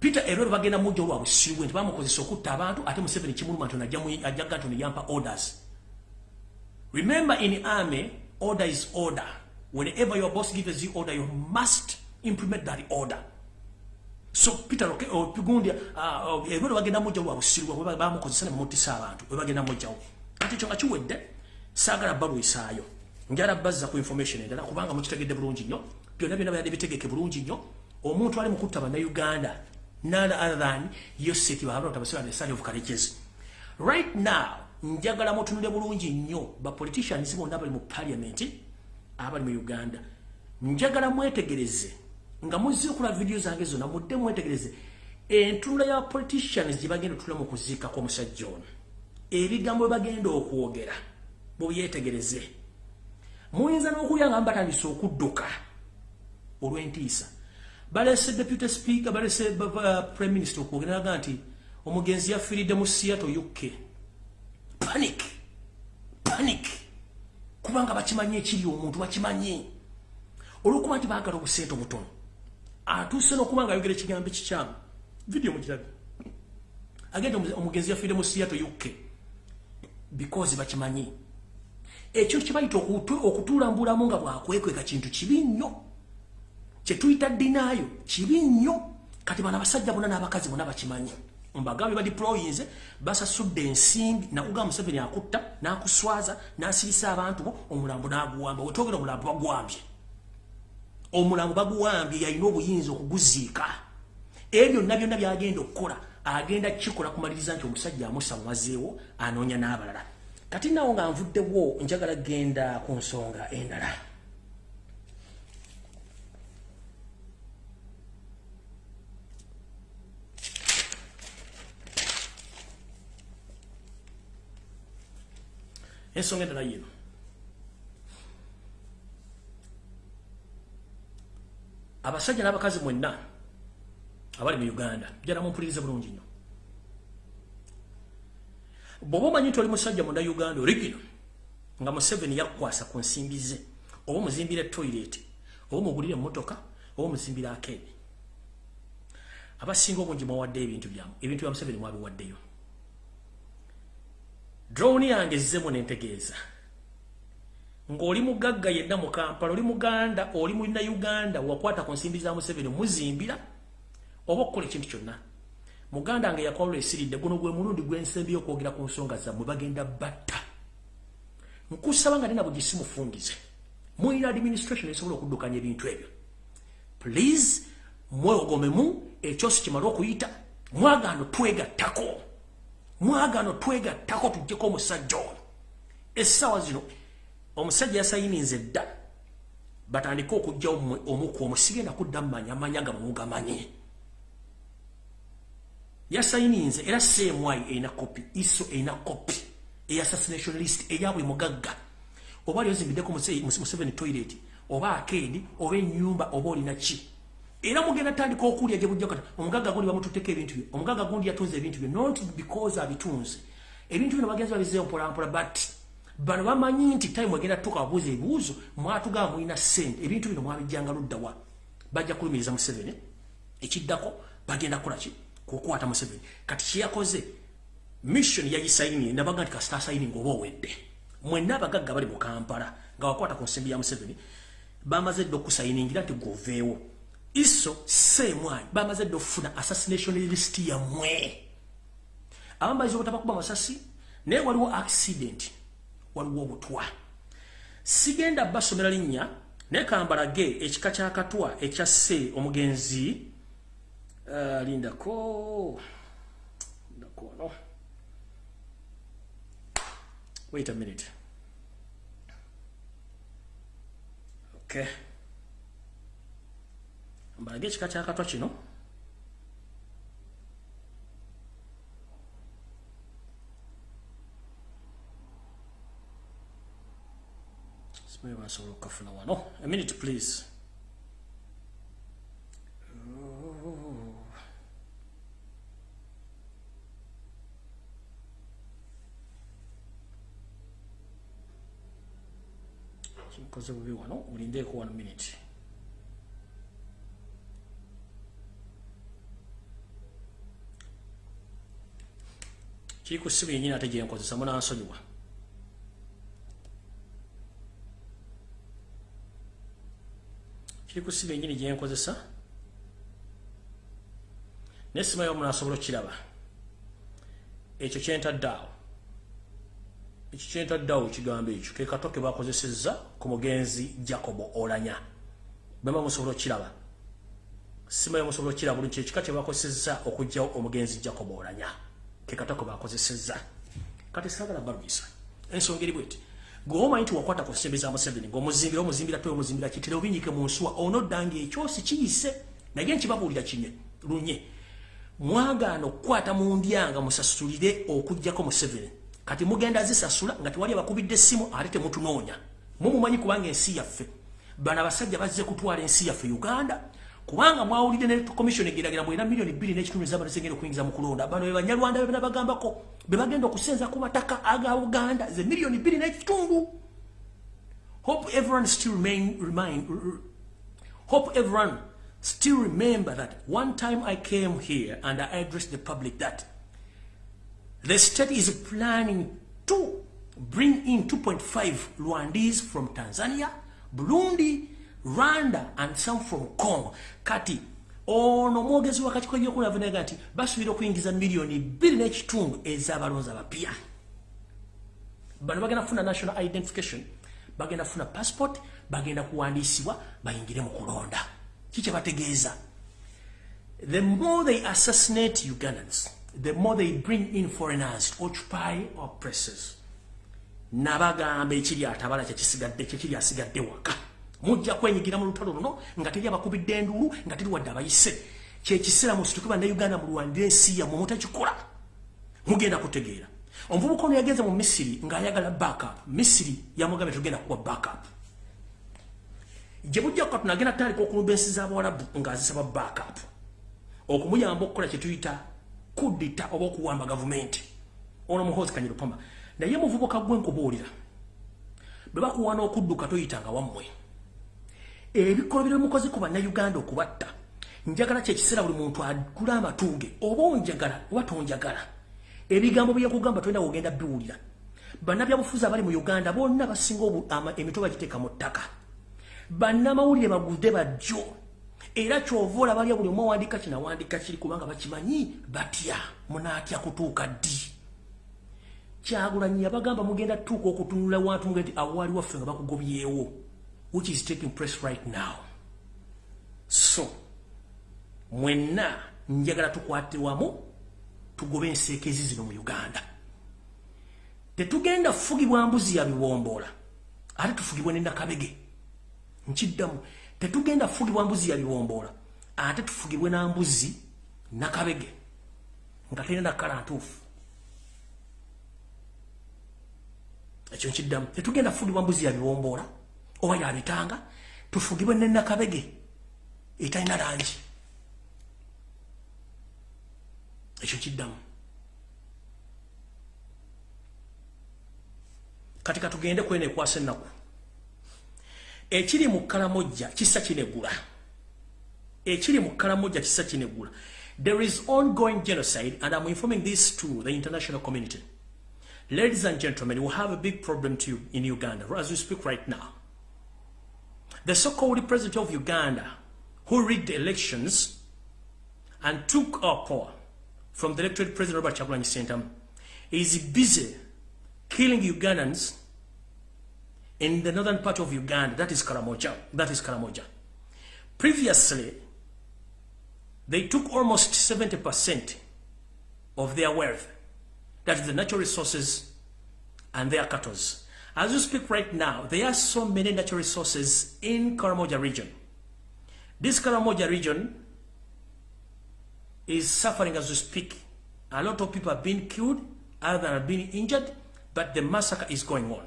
Peter erero bagenda mujja olwa busiwe nti bamukozesa okutta abantu ate museveni kimuluma nti ajjaga nti yampa orders. Remember in army order is order. Whenever your boss gives you order you must implement that order. So peter okay o pigundi ah ebero bagenda moja wa busiru bwa ba mukozesa ne mutisa abantu bwe bagenda moja ati chonga chiwedde sagala balu isayo njara bazza ku information endala kubanga mukitegedde bulungi nnyo byonna byonna byadde bitegeke bulungi nnyo. Omuntu ali mukutta bana uganda nala other than yoseti bahabra tabasira ne sani of colleges right now njagala mutunule bulungi nnyo ba politicians bonna bali mu parliament abali mu uganda. Njagala mwetegereze nga muzze okula video zange zonna mudde mwetegereze entunula ya politicians gye bagenda otula mu kuziika kw'omusajja ono. Ebigambo bwe bagenda okwogera bwebyetegereze muyinza n'okulya nga mbatandise okudduka olw'entiisa. Balese deputy speaker balese prime minister okwogera naga nti omugenzi yafiiridde mu seattle uk panic! Panic! Kubanga bakimanyi ekiri omuntu bakimanyi olwokuba nti baagala obusente obutono. Atuuse n'okuba nga ayogera ekigambo ekikyamu. Vidiyo mukirabe agenda omugenzi yafiire mu seattle uk because bakimanyi ekyo kibayita okutuulambulamu nga bwakwekweka kintu kibi nnyo. Kyetuyita dinaayo kibi nnyo. Kati bana basajja bonna n'abakazi bonna bakimanyi. Mbagambe badiployinze basasudde ensimbi nakugamba museveni akutta n'akuswaza n'asirisa abantu bo omulambo n'aguwamba. Wetwogera omulambo bagwambye omulambo baguwambye yalina obuyinza okuguziika. Ebyo byonna byonna byagenda okukola. Agenda kikola kumaliriza nti omusajja amusamumazeewo anoonya n'abalala kati nawo nga nvuddewo njagala genda ku nsonga endala. Ensonga endala yino. Abasajja n'abakazi mwenna abali mu uganda jala mumpulirize bulungi nnyo bw'oba omanyi nti oli musajja munda uganda origino nga museveni yakwasa ku nsimbi ze oba omuzimbira etoilet oba omugulira emmotoka oba omuzimbira akeeni abasinga obungi mwawaddeyo ebintu byamu ebintu bya museveni mwabiwaddeyo. Drowni yange zizemu nentegeeza. Ng'oli mugagga yenna mu kampala oli muganda oli mulina uganda wakwata ku nsimbi za museveni muzimbira oba okukola ekintu kyonna muganda nga yakwalula esiridde guno gwe mulundi gw'ensembi y'okwogera ku nsonga zammwe bagenda batta. Nkusaba nga nina bwe gisimufungize mulina administration esobola okuddukanya ebintu ebyo. Please mwewogomemu ekyosi kimale okuyita. Mwagaano twegattako. Mwagaano twegattako tujjeko omusajja ono. Essaawa zino omusajja yasayininze dda batandike okugjawo omuku omusigenda kudda mumanya amanya ga mumugamanyi yasayininze era semwai erina kopi iso erina kopi eyassassination list eya buli mugagga. Oba ali ozimbiddeko museveni toilet oba akeedi oba enyumba oba olina ki. Era mugenda tandika okulya gye bujja kati omugagga gundi bamututteko ebintu bye. Omugagga gundi yatunze ebintu bye. Not because abitunze. Ebintu bino bagenzi babizeeyo mpolampola but bano bamanyi nti time egenda tuka babuuza ebibuuzo mwatugaba mulina sente. Ebintu bino mwabijjanga luddawa bajja kulumiriza museveni ekiddako bagenda kukolaki kukwata museveni. Kati kyeyakoze mission yagisayinie nabaga nti kasita asayining oba owedde. Mwenna abagagga bali mu kampala nga wakwata ku nsimbi ya museveni bamaze dde okusayiningira nti goveewo iso semwanyi bamaze dde okufuna assassination list yammwe. Abamaliza obutabakuba masasi naye waliwo accident waliwo obutwa. Sigenda basomera linnya naye kambalage ekika kyakatwa ekyasse omugenzi uh, lindako lindako no. Wait a minute. Okay mbalage ekika kyakatwa kino? Simanyi basobola okukafuna wano. A minute please kinkoze bubi wano mulindeeko one minute kiri ku ssimu yenyini ate gyenkozesa munansonyiwa kiri ku ssimu yenyini gyenkozesa naye simayo munasobola okukiraba ekyo kyentadde awo ekyo kyentadde awo ekigambo ekyo ke kato ke bakozesezza ku mugenzi jacobo olanya. Bema musobola okukiraba. Simayo musobola okukiraba buli kyekika kye bakozesezza okugjawo omugenzi jacobo olanya. Kekatako bakozesezza kati sagala balumisa ensonga eri bweti. Gweomanyi nti wakwata ku nsembe za museveni ngaomuzimbira omuzimbira toyo omuzimbira kitire obinyike mu nsuwa onoddanga ekyosi kiyise. Naye nkibabuulira kinye lunye. Mwagaana okukwata mu ndyanga musasulire okugjako museveni kati mugenda zisasula nga tewali abakubidde essimu ate temutunoonya. Mumumanyi kubanga ensi yaffe. Bano abasajja bazze kutwala ensi yaffe uganda. Kubanga mwawulidde ne commission egiragira mwena milioni bbiri n'ekitundu ez'abantu zengenda okuyingiza mu kulonda. Bano be banyarwanda bebena bagambako be bagenda okusenza ku mataka aga uganda ze milioni bbiri n'ekitundu. Hope everyone still remain, remind, hope everyone still remember that one time I came here and I addressed the public that the state is planning to bring in 2.5 Rwandese from Tanzania, Burundi, Rwanda and some from Congo. Kati ono mwogezi wakati kwa yokuna vinaga nti basuubira okuyingiza milioni bbiri n'ekitundu ez'abalonzi abapya bano bagenda kufuna national identification bagenda kufuna passport bagenda kuwandiisibwa bayingire mu kulonda. Kikye bategeeza the more they assassinate ugandans the more they bring in foreigners to occupy our presses nabagamba ekiri atabala kyekisigadde kyekiri asigadde waka. Mujja kwenyigira mu lutalo luno nga teri abakubidde enduulu nga teri wadde abayise. Kyekiseera musituke bannayuganda mulwandira ensi yammwe mutakikola. Mugenda kutegeera. Omuvubuka ono yagenze mu misiri ng'ayagala backup. Misiri yamugambye tugenda kuwa backup. Gye bujja kuka tunagenda tutandika okulumba ensi z'abawalabu ng'azisaba backup. Okumuyamba okukola kyetuyita kudita oba okuwamba gavumenti. Ono muhozi kanyirupama naye muvubuka gwe nkubuulira bwe bakuwa n'okudduka toyitanga wammwe. Ebikolobero mukozi ku bannayuganda okubatta njagala kyekiseera buli muntu agula amatuuge oba onjagala oba tonjagala. Ebigambo byekugamba tolina wogenda biwulira. Bannabyabufuzi abali mu uganda bonna basinga emitwe bagiteeka mu ttaka. Bannamawulire bagude bajjo era kyova olabalya buli omu awandika kinawandika kiri kubanga bakimanyi batya munaatya kutuuka ddi? Kyagulanyi yabagamba mugenda tuuka okutunula wantu nga nti awaali waffe nga bakugobyewo which is taking place right now. So mwenna njagala tukwate wamu tugobe enseekezi zino mu uganda. Tetugenda fugibwa mbuzi ya biwombola ate tufugibwe nendakabege nkiddamu tetugenda fugibwa mbuzi ya biwombola ate tufugibwe na mbuzi nakabege nga terina nakala ntuufu. Ekyo nkiddamu. Tetugenda fugibwa mbuzi ya biwombola oba yabitanga tufugibwe nenakabege etalina langi. Ekyo kiddamu kati katugende kwena ekwasa ennaku ekiri mu kalamojja kisa kinegula. Ekiri mu kalamojja kisa kinegula. There is ongoing genocide and i'm informing this to the international community. Ladies and gentlemen we have a big problem to you in uganda as we speak right now. The so-called president of uganda who rigged elections and took our power from the elected President Robert Chagulanyi Sentam is busy killing Ugandans in the northern part of Uganda, that is Karamoja. That is Karamoja. Previously, they took almost 70% of their wealth, that is the natural resources and their cattle. As we speak right now, there are so many natural resources in Karamoja region. This Karamoja region is suffering as we speak. A lot of people have been killed, other have been injured, but the massacre is going on.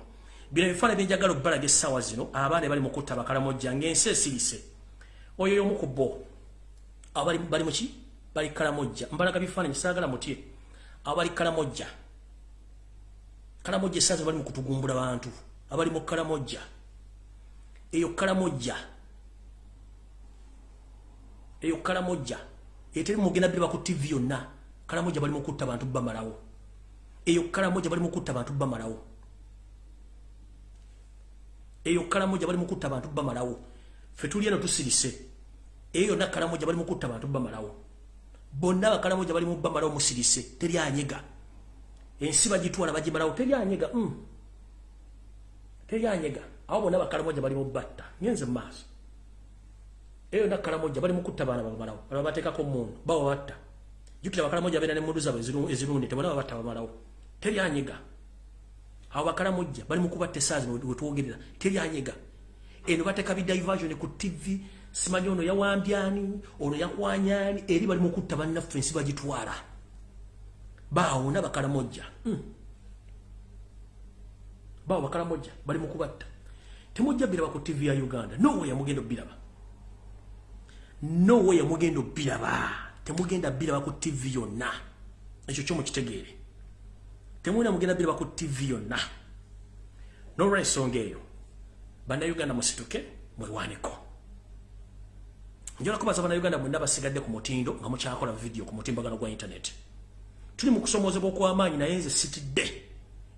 Bino ebifaana byenjagala okubalaga essaawa zino abaana bali mu kutta bakalamojja ng'ensi esirise. Oyo y'omu ku bo abo bali muki bali kalamojja. Mbalaga bifaananyi saagala mutye. Abo bali kalamojja. Kalamojja essaawa zino bali mu kutugumbula bantu. Abali mu kalamojja. Eyo kalamojja. Eyo kalamojja. Eteri mugenda bire baku TV yonna. Kalamoja bali mukutta bantu bamalawo. Eyo kalamoja bali mukutta bantu bamalawo eyo kalamoja bali mukutta bantu bamalawo fetuli eno tusirise. Eyo na kalamoja bali mukutta bantu bamalawo bonna bakalamoja bali mubamalawo musirise teri anyega ensi bagitwala bagimalawo teri anyega mm. teri anyega awo bonna bakalamoja bali mubatta nyenze maaso. Eyo nakala moja bali mukutta bana babalawo bali bateka ko mundu bawo batta jukira bakala moja bena ne mundu zabo ezirunde tebona batta babalawo teri anyiga awo bakala moja bali mukubatte sazi we tuogerera teri anyiga eno bateka bi diversion ku tv simanyi ono yawambyani ono yakwanyani eri bali mukutta bannaffe ensi bagitwala. Bawo na bakala moja mm. bawo bakala moja bali mukubatta temujja biraba ku tv ya uganda. No way amugendo biraba no way mugenda biraba temugenda biraba ku TV yonna. Ekyo kyo temuna mugenda biraba ku TV yonna. Nolwa ensonga eyo bannayuganda musituke mwewaaniko njola kubaza bannayuganda mwenna basigadde ku mutindo nga mukyakola vidiyo ku mutimbagano gwa intaneti tuli mu kusomoozebwa okw'amaanyi naye nze sitidde.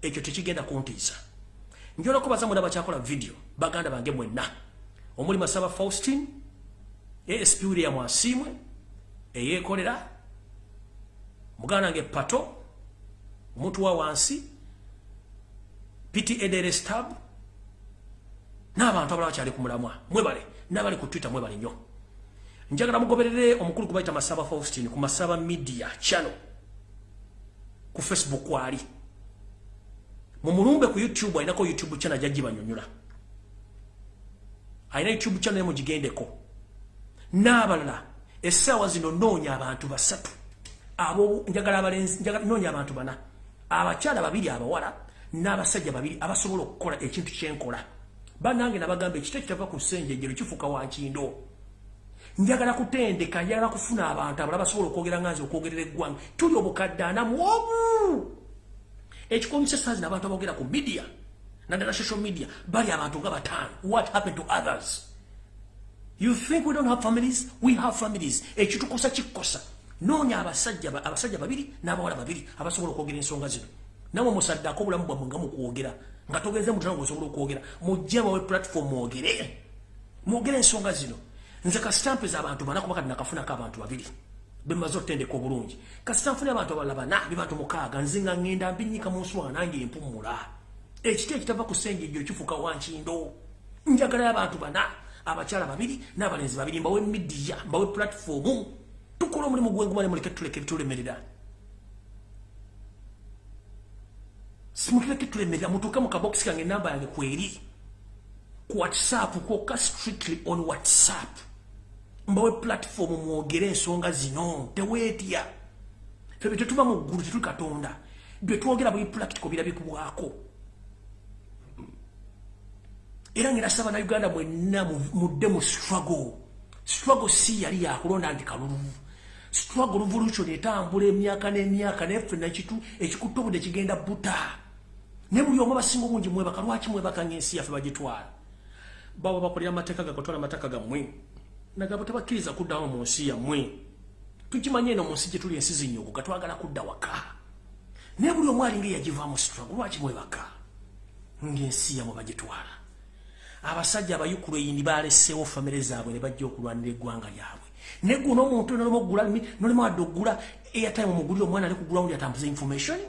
Ekyo tekigenda kuntiisa. Njola kubaza mwenna bakyakola vidiyo baganda bange mwenna. Omuli masaba faustin ASP William Asimwe eyekolera mugana nge pato omuntu wa wansi Piti Edere Stab n'abantu abalala kyali ku mulamwa. Mwebale n'abali ku Twitter mwebale nnyo. Njagala mugoberere omukulu gwe bayita Masaba Faustin ku Masaba Media channel. Ku Facebook kwali. Mu mulumbe ku YouTube ayinako YouTube channel jajji banyonyola. Ayina YouTube channel mugigendeko n'abalala essaawa zino noonya abantu basatu. Abo njagala abalenzi noonya abantu bana abakyala babiri abawala n'abasajja babiri abasobola okukola ekintu kyenkola bannange nabagamba ekito kitava ku ssenjejero kifuuka wankindo njagala kutendeka njagala kufuna abantu abalala basobola okwogera nganzi okwogerera eggwanga tuli obukadde anamu obu ekikomisa essaawa zino abantu aboogera ku midiya naddala social media bali abantu nga bataano what happened to others You think we don't have families? We have families. Ekitukosa kikosa. Nonya abasajja abasajja babiri n'abawala babiri abasobola okwogera ensonga zino. namwe musaddako obulamu bwammwe nga mukwogera nga togeze mutana ngaosobola okwogera mujje bawe platform mwogere. Mwogere ensonga zino. Nze kasitampe z'abantu bana kuba kati nakafunako abantu babiri. Bemaze okutendeka obulungi. Kasitanfune abantu abalala bana bebantu mukaaga nze nga ŋŋenda mbinyika mu nswa nange empumula ekiti ekitava ku sengejjo kifuuka wankindo. Njagalayo abantu bana abakyala babiri n'abalenzi babiri mbawe midiya mbawe platform tukola omulimu gwengumane muleke tuleke bitulemerera simutuleke tulemerera mutuuke mu kabokisi kange enamba yange kweri ku whatsapp kwoka strictly on whatsapp. Mbawe platform mwogere ensonga zino teweetya. Febe tetuva mu ggulu tetuli katonda. Bwe twogera buli practical birabikubwako era ngera na uganda mwenna mudde mu struggle. Struggle si yali yakulonda nti kalulu struggle revolution etambula emyaka n'emyaka naye ffe nakitu ekikutta obudde kigenda buta. Naye buli omu abasinga obungi mwebaka lwaki mwebaka ng'ensi yaffe bagitwala? Baba bakolera amateeka gakatwala amateeka gammwe. Nagabo tebakkiriza kuddawo mu nsi yammwe. Tukimanye eno mu nsi gye tuli ensi zinyugu gatwagala kudda waka. Naye buli omu alinga eyagivaamu struggle lwaki mwebaka? Ng'ensi yammwe bagitwala. Abasajja abayukuleyini baleseewo famire zaabwe ne bajja okulwanira eggwanga lyabwe naye guno omuntu nolema okugula nolema wadde okugula airtime omugulire omwana ali kugula wundi atambuza information?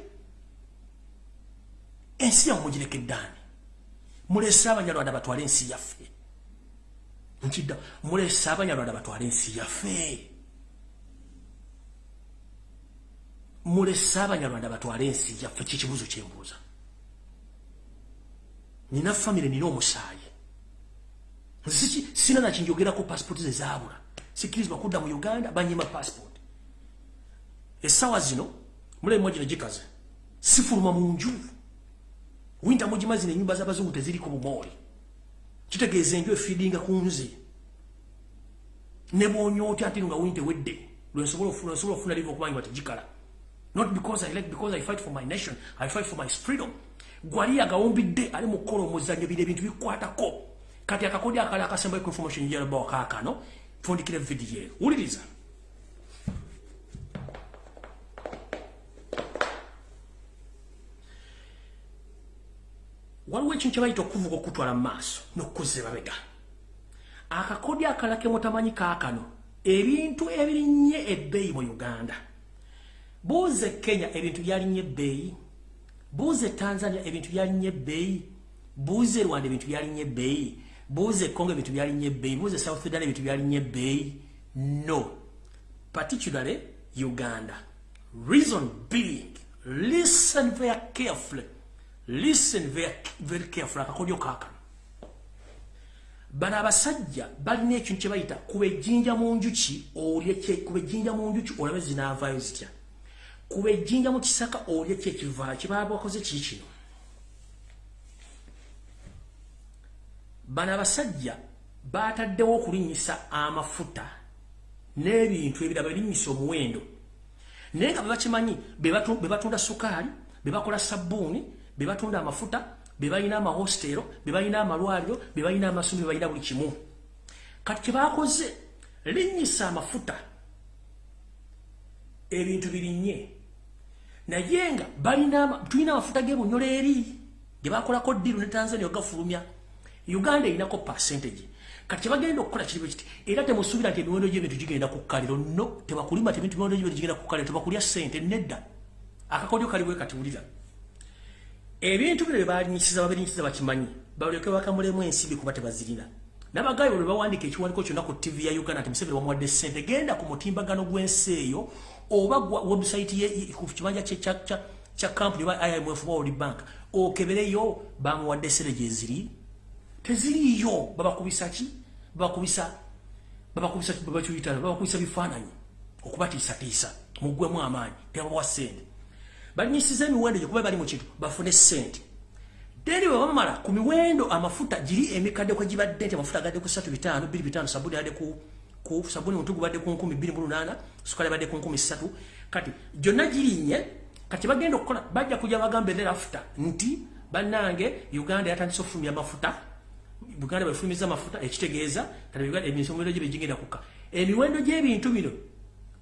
Ensi yammwe mugirekeddaani mulese abanyarwanda batwale ensi yaffe. Nkidda mulese abanyarwanda batwale ensi yaffe. Mulese abanyarwanda batwale ensi yaffe kikibuzo kyembuuza nina famire nina omusaayi. Sisi sina na chinjogera ko Sikirizwa kudda mu Uganda banyima passport. Esawa zino mule mmoja ne jikaze. Sifuluma mu nju. Winter moji mazine nyumba z'abazungu teziri ku bumoli. Kitegeeze njwe feedinga kunzi. Ne bonyo oti ati nga winter wedde. Lwensobola ofuna sobola ofuna livo kubanyi batajikala. Not because I like because I fight for my nation. I fight for my freedom. Gwali agawombidde ali mu kolo muzanyo bide bintu bikwata ko. kati akakodi akala akasemba ku information yero bo kakano fundikire video uliriza waliwo ekintu kyebayita okuvuga okutwala maaso n'okuzza emabega akakodi akalake mutamanyi kaakano ebintu ebirinnye ebbeeyi mu uganda. Buuza kenya ebintu byalinnye ebbeeyi. Buuza tanzania ebintu byalinnye ebbeeyi. Buuza rwanda ebintu byalinnye ebbeeyi buuze Congo ebintu byalinnye ebbeeyi buuze South Sudan ebintu byalinnye ebbeeyi no. Particularly Uganda. Reason being listen very carefully. Listen very, very carefully. Akakodyo kaakano bano abasajja balina ekintu kye bayita kuba ejjinja mu njuki olye kuba ejjinja mu njuki olabe zinaavaayo zitya? Kuba ejjinja mu kisaka olye kyekivaayo kibaba bakoze kii kino bana basajja bataddewo okulinyisa amafuta n'ebintu ebirala balinyisa omuwendo. Naye nga bebakimanyi bebatunda sukaali bebakola sabbuuni bebatunda amafuta bebalina amahostero bebalina amalwaliro bebalina amasomero bebalina buli kimu. Kati kyebakoze linyisa amafuta ebintu birinnye naye nga tulina amafuta g'ebunyola eri gebakolako ddiru ne tanzania ogafulumya Uganda inako percentage. Kati bagenda okukola kiribe kiti era temusubira nti emiwendo gy'ebintu gigenda ku kkaliro no tebakulima tebintu emiwendo gy'ebintu gigenda ku kkaliro tebakulya ssente nedda. Akakodyo kaliwe kati wulira ebintu bino bye balinyisiza babirinyisiza bakimanyi. Balyoke bakamulemu ensibi kuba tebazirina. N'abagayo bwe bawandiika ekiwandiiko kyonna ku tv ya uganda nti museveni bamuwadde ssente. Genda ku mutimbagano gw'ensi eyo oba website ku kibanja kya kampuni oba imf world bank. Okebereyo bamuwadde ssente gyeziri teziriyo babakubisa ki? Babakubisa babakubisa babakiyita babakubisa bifaananyi? Okubatiisatiisa muggwemu amaanyi tebabawa ssente. Balinyisiza emiwendo gye kuba bali mu kintu bafune ssente. Teri bwe bamala ku miwendo amafuta giri emikadde kwe gibadde nti amafuta agadde ku satu bitaano biri bitaano sabuni adde ku ku sabuni mutu gubadde ku nkumi bbiri mu lunaana sukali badde ku nkumi ssatu. Kati gyonna girinnye kati bagenda okukola bajja kujja bagamba erafuta nti bannange uganda yatandise okufulumya amafuta Buganda bafulumiza amafuta ekitegeeza kati Uganda emiwendo gye bigenda kuka emiwendo gy'ebintu bino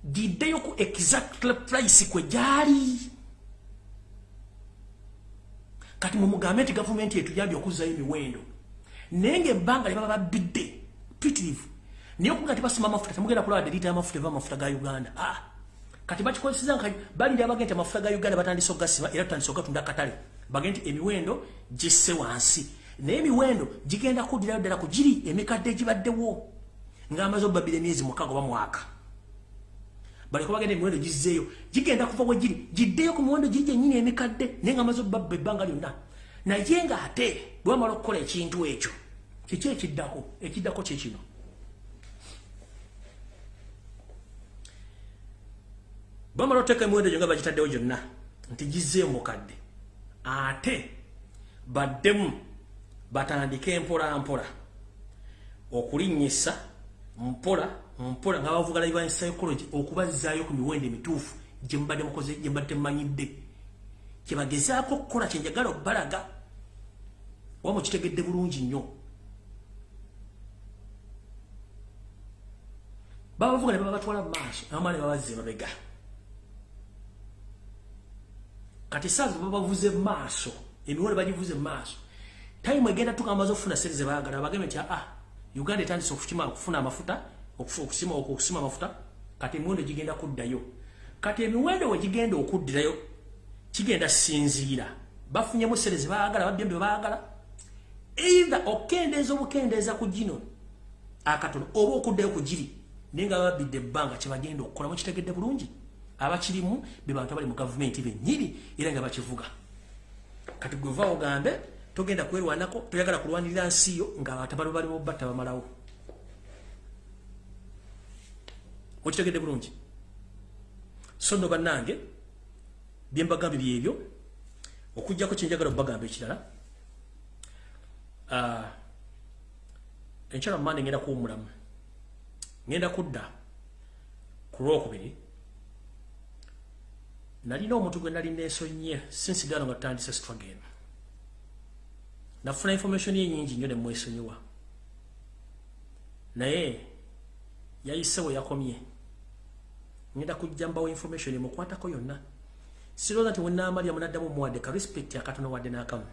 giddeyo ku exact price kwe gyali. Kati mumugambe nti gavumenti etuyambye okuzzayo emiwendo. Naye ngaebbanga lye baba babbidde pitirivu. Naye okuga ti basima amafuta temugenda kulaba derita y'amafuta eva amafuta ga uganda. Ah. kati bakikozeseza nka balindi abagende nti amafuta ga uganda batandise okugasiba era tutandise ogatunda akatale. Bagende nti emiwendo gisse wansi naye emiwendo gigenda kuddirayo ddala ku giri emikadde egibaddewo ng'amaze obbabira emyezi mukaaga oba mwaka. Baleko bagenda emiwendo gizzeeyo gigenda kuva we giri giddeyo ku miwendo giri gyennyini emikadde naye nga amaze obbabba ebbanga lyonna. Naye nga ate bwe bamala okukola ekintu ekyo kiki ekiddako? Ekiddako kyekino bamala oteeka emiwendo gyo nga bagitaddewo gyonna nti gizzeeyo mukadde. Ate baddemu batandike mpola mpola okulinnyisa mpola mpola nga bavuga live psychology okubazzaayo ku miwendo emituufu gye mbadde mukoze gye mbadde mmanyidde. Kye bagezaako okukola kye njagala okubalaga oba mukitegedde bulungi nnyo. Baba bavuga ne baba batwala mu maaso abamaa ne babazza emabega. Kati saazi baba bavuze mu maaso emiwendo bagivuze mu maaso time egenda tuka amaze okufuna sente ze baagala bagambe nti ah uganda etandise okukima okufuna amafuta okusima okusima amafuta kati emiwendo gigenda kuddayo. Kati emiwendo we gigenda okuddirayo kigenda sinziira. Bafunyemu sente ze baagala babbye bye baagala. Either okendeeza obukendeeza ku gino akatono oba okuddayo ku giri naye nga babbidde ebbanga kye bagenda okukola mukitegedde bulungi. Abakirimu be bantu abali mu gavumenti bennyini era nga bakivuga. Kati gwe va ogambe togenda kwerwanako toyagala kulwanirira nsi yo nga batabalo baliwo batta bamalawo okitegedde bulungi? So nno bannange byembagambye byebyo okugjako kyenjagala obagamba ekirala enkyala mumande ngenda kuwumulamu ngenda kudda ku lwokubiri nalina omuntu gwe nali nesonye sinsigalo nga tutandise struggle nafuna information ye nyingi nnyo nemwesonyiwa naye yayise we yakomye ngenda kujja mbawo information emukwatako yonna sirowooza nti wenaamalya munaddamu muwadde ka respect akatono wadde n'akamu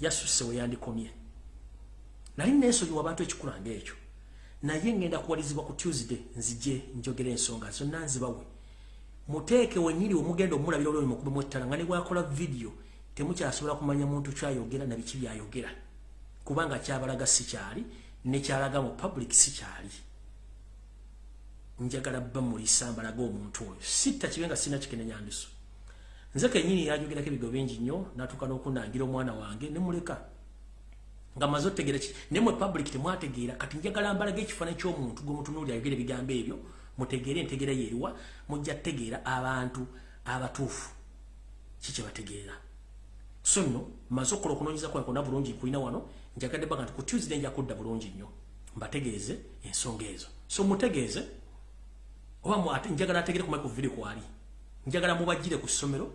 yasusse we yandikomye nali neesonyiwa abantu ekikulanga ekyo naye ngenda kuwalizibwa ku tuesday nzije njogera ensonga zonna nzibawe muteeke wenyiri omugenda omulabira olwoyo mukube mwettala nga ne bwakola video temukyasobola kumanya muntu kyayogera nabiki byayogera. Kubanga kyabalaga sikyali nekyalaga mu public sikyali njagala bba mulisa mbalaga omuntu oyo. Sitta kibe nga sina kikenenyandiso nze kenyini yajogerako ebigo bingi nnyo natuka n'okunangira omwana wange nemuleka nga maze otegera ki? Naye mwe public temwategeera kati njagala mbalaga ekifaananyi ky'omuntu gwe mutunuuli ayogera ebigambo ebyo mutegeere entegeera yeeriwa mujja tegeera abantu abatuufu. Kikyebategeera so nno maze okukola okunoonyeza kwange kwonna bulungi kulina wano njagadde baga nti ku tuesday nja kudda bulungi nnyo. Mbategeeze ensonga ezo. So mutegeeze oba njagala ategere ku microvidi kwali njagala mubajjire ku ssomero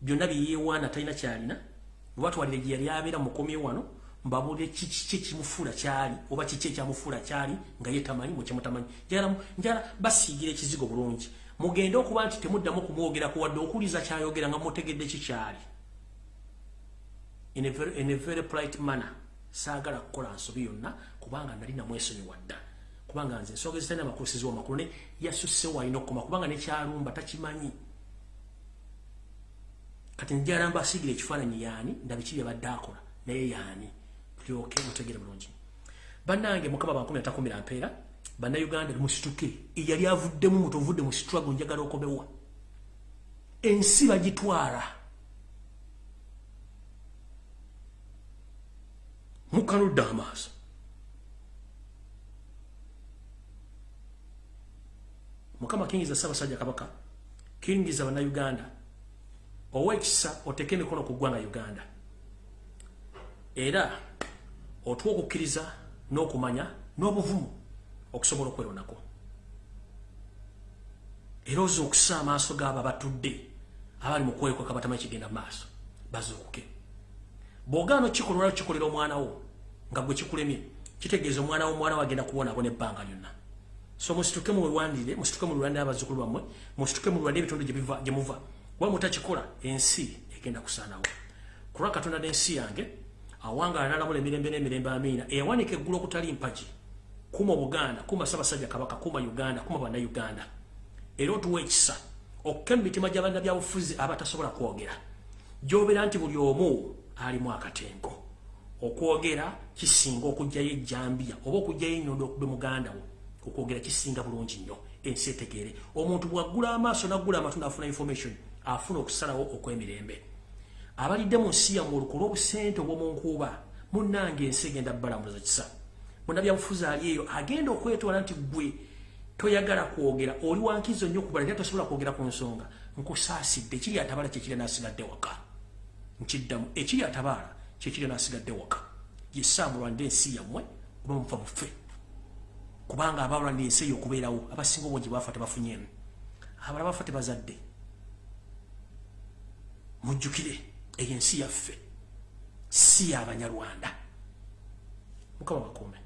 byonna byeyewaana talina kyalina. Bwebatwalire gye yali abeera mukomye wano mbabuulire kiki kimufuula kyali oba kiki ekyamufuula kyali nga ye tamanyi mukimutamanyi njagala basiigira ekizigo bulungi. Mugende okuba nti temuddamu kumwogeraku wadde okuliza kyayogera nga mutegedde kikyali in a very, in a very polite manner saagala kukola nsobi yonna kubanga nali namwesonyiwa dda kubanga nze ensonga ezitalina makusizi wamakulu ne yasusse walina okukoma kubanga nekyalumba takimanyi. Kati njala mba asigira ekifaananyi yaani ndabiki byabadde akola naye yaani? Tulyoke mutegere bulungi. Bannange mukama bankumi atakumira mpeera bannayuganda musituke eyali avuddemu mutovudde mu struggle njagala okomewa. Ensi bagitwala mukanudde amaaso mukama kingiza ssaabasajja kabaka kingiza bannayuganda owekisa oteeke emikono ku ggwanga uganda. Era otuwa okukkiriza n'okumanya n'obuvumu okusobola okweronako era oza okusa amaaso gaabo abatudde abali mu kwekweka batamanyi kigenda mu maaso bazuukuke bw'ogaana okikolera okikolera omwana wo nga gwe kikulemye kitegeeza omwana wo omwana wagenda kuwonabona ebbanga lyonna. So musituke mulwandire musituke mulwandire abazzukulu bammwe musituke mulwandire ebitundu gye muva. Wa mutakikola ensi egenda kusaanawo. Kulwa katonda n'ensi yange awangala n'alamula emirembe n'emirembe amiina. Eyawanika eggulu okutali mpagi. Kuma obuganda kuma ssaabasajja kabaka kuma uganda kuma bannayuganda. Era otuwa ekisa okka mu mitima gy'abannabyabufuzi abatasobola kwogera. Gy'obeera nti buli omu alimu akatengo okwogera kisinga okugjayo ejjambiya oba okugjayo enyondo okube muganda wo okwogera kisinga bulungi nnyo ensi etegeere. Omuntu bwaggula amaaso naggula amatu naafuna information afuna okusalawo okw'emirembe. Abalidde mu nsi yammwe oluku olw'obusente obw'omunkuuba munnange ensi egenda bbalamuza kisa. Munnabyabufuzi ali eyo agenda okwetwala nti gwe toyagala kwogera oli wankizo nnyo kubala era tosobola kwogera ku nsonga. Nkusaasidde ekiri atabaala kyekiri naasigadde waka. Nkiddamu ekiri atabaala kyekiri naasigadde waka. Yesaamulwanira ensi yammwe oba muva mufe kubanga abalwanira ensi eyo okubeerawo abasinga obungi baafa tebafunyemu abala bafa tebazadde. Mujjukire eyo ensi yaffe. Si yabanyarwanda mukama bakuume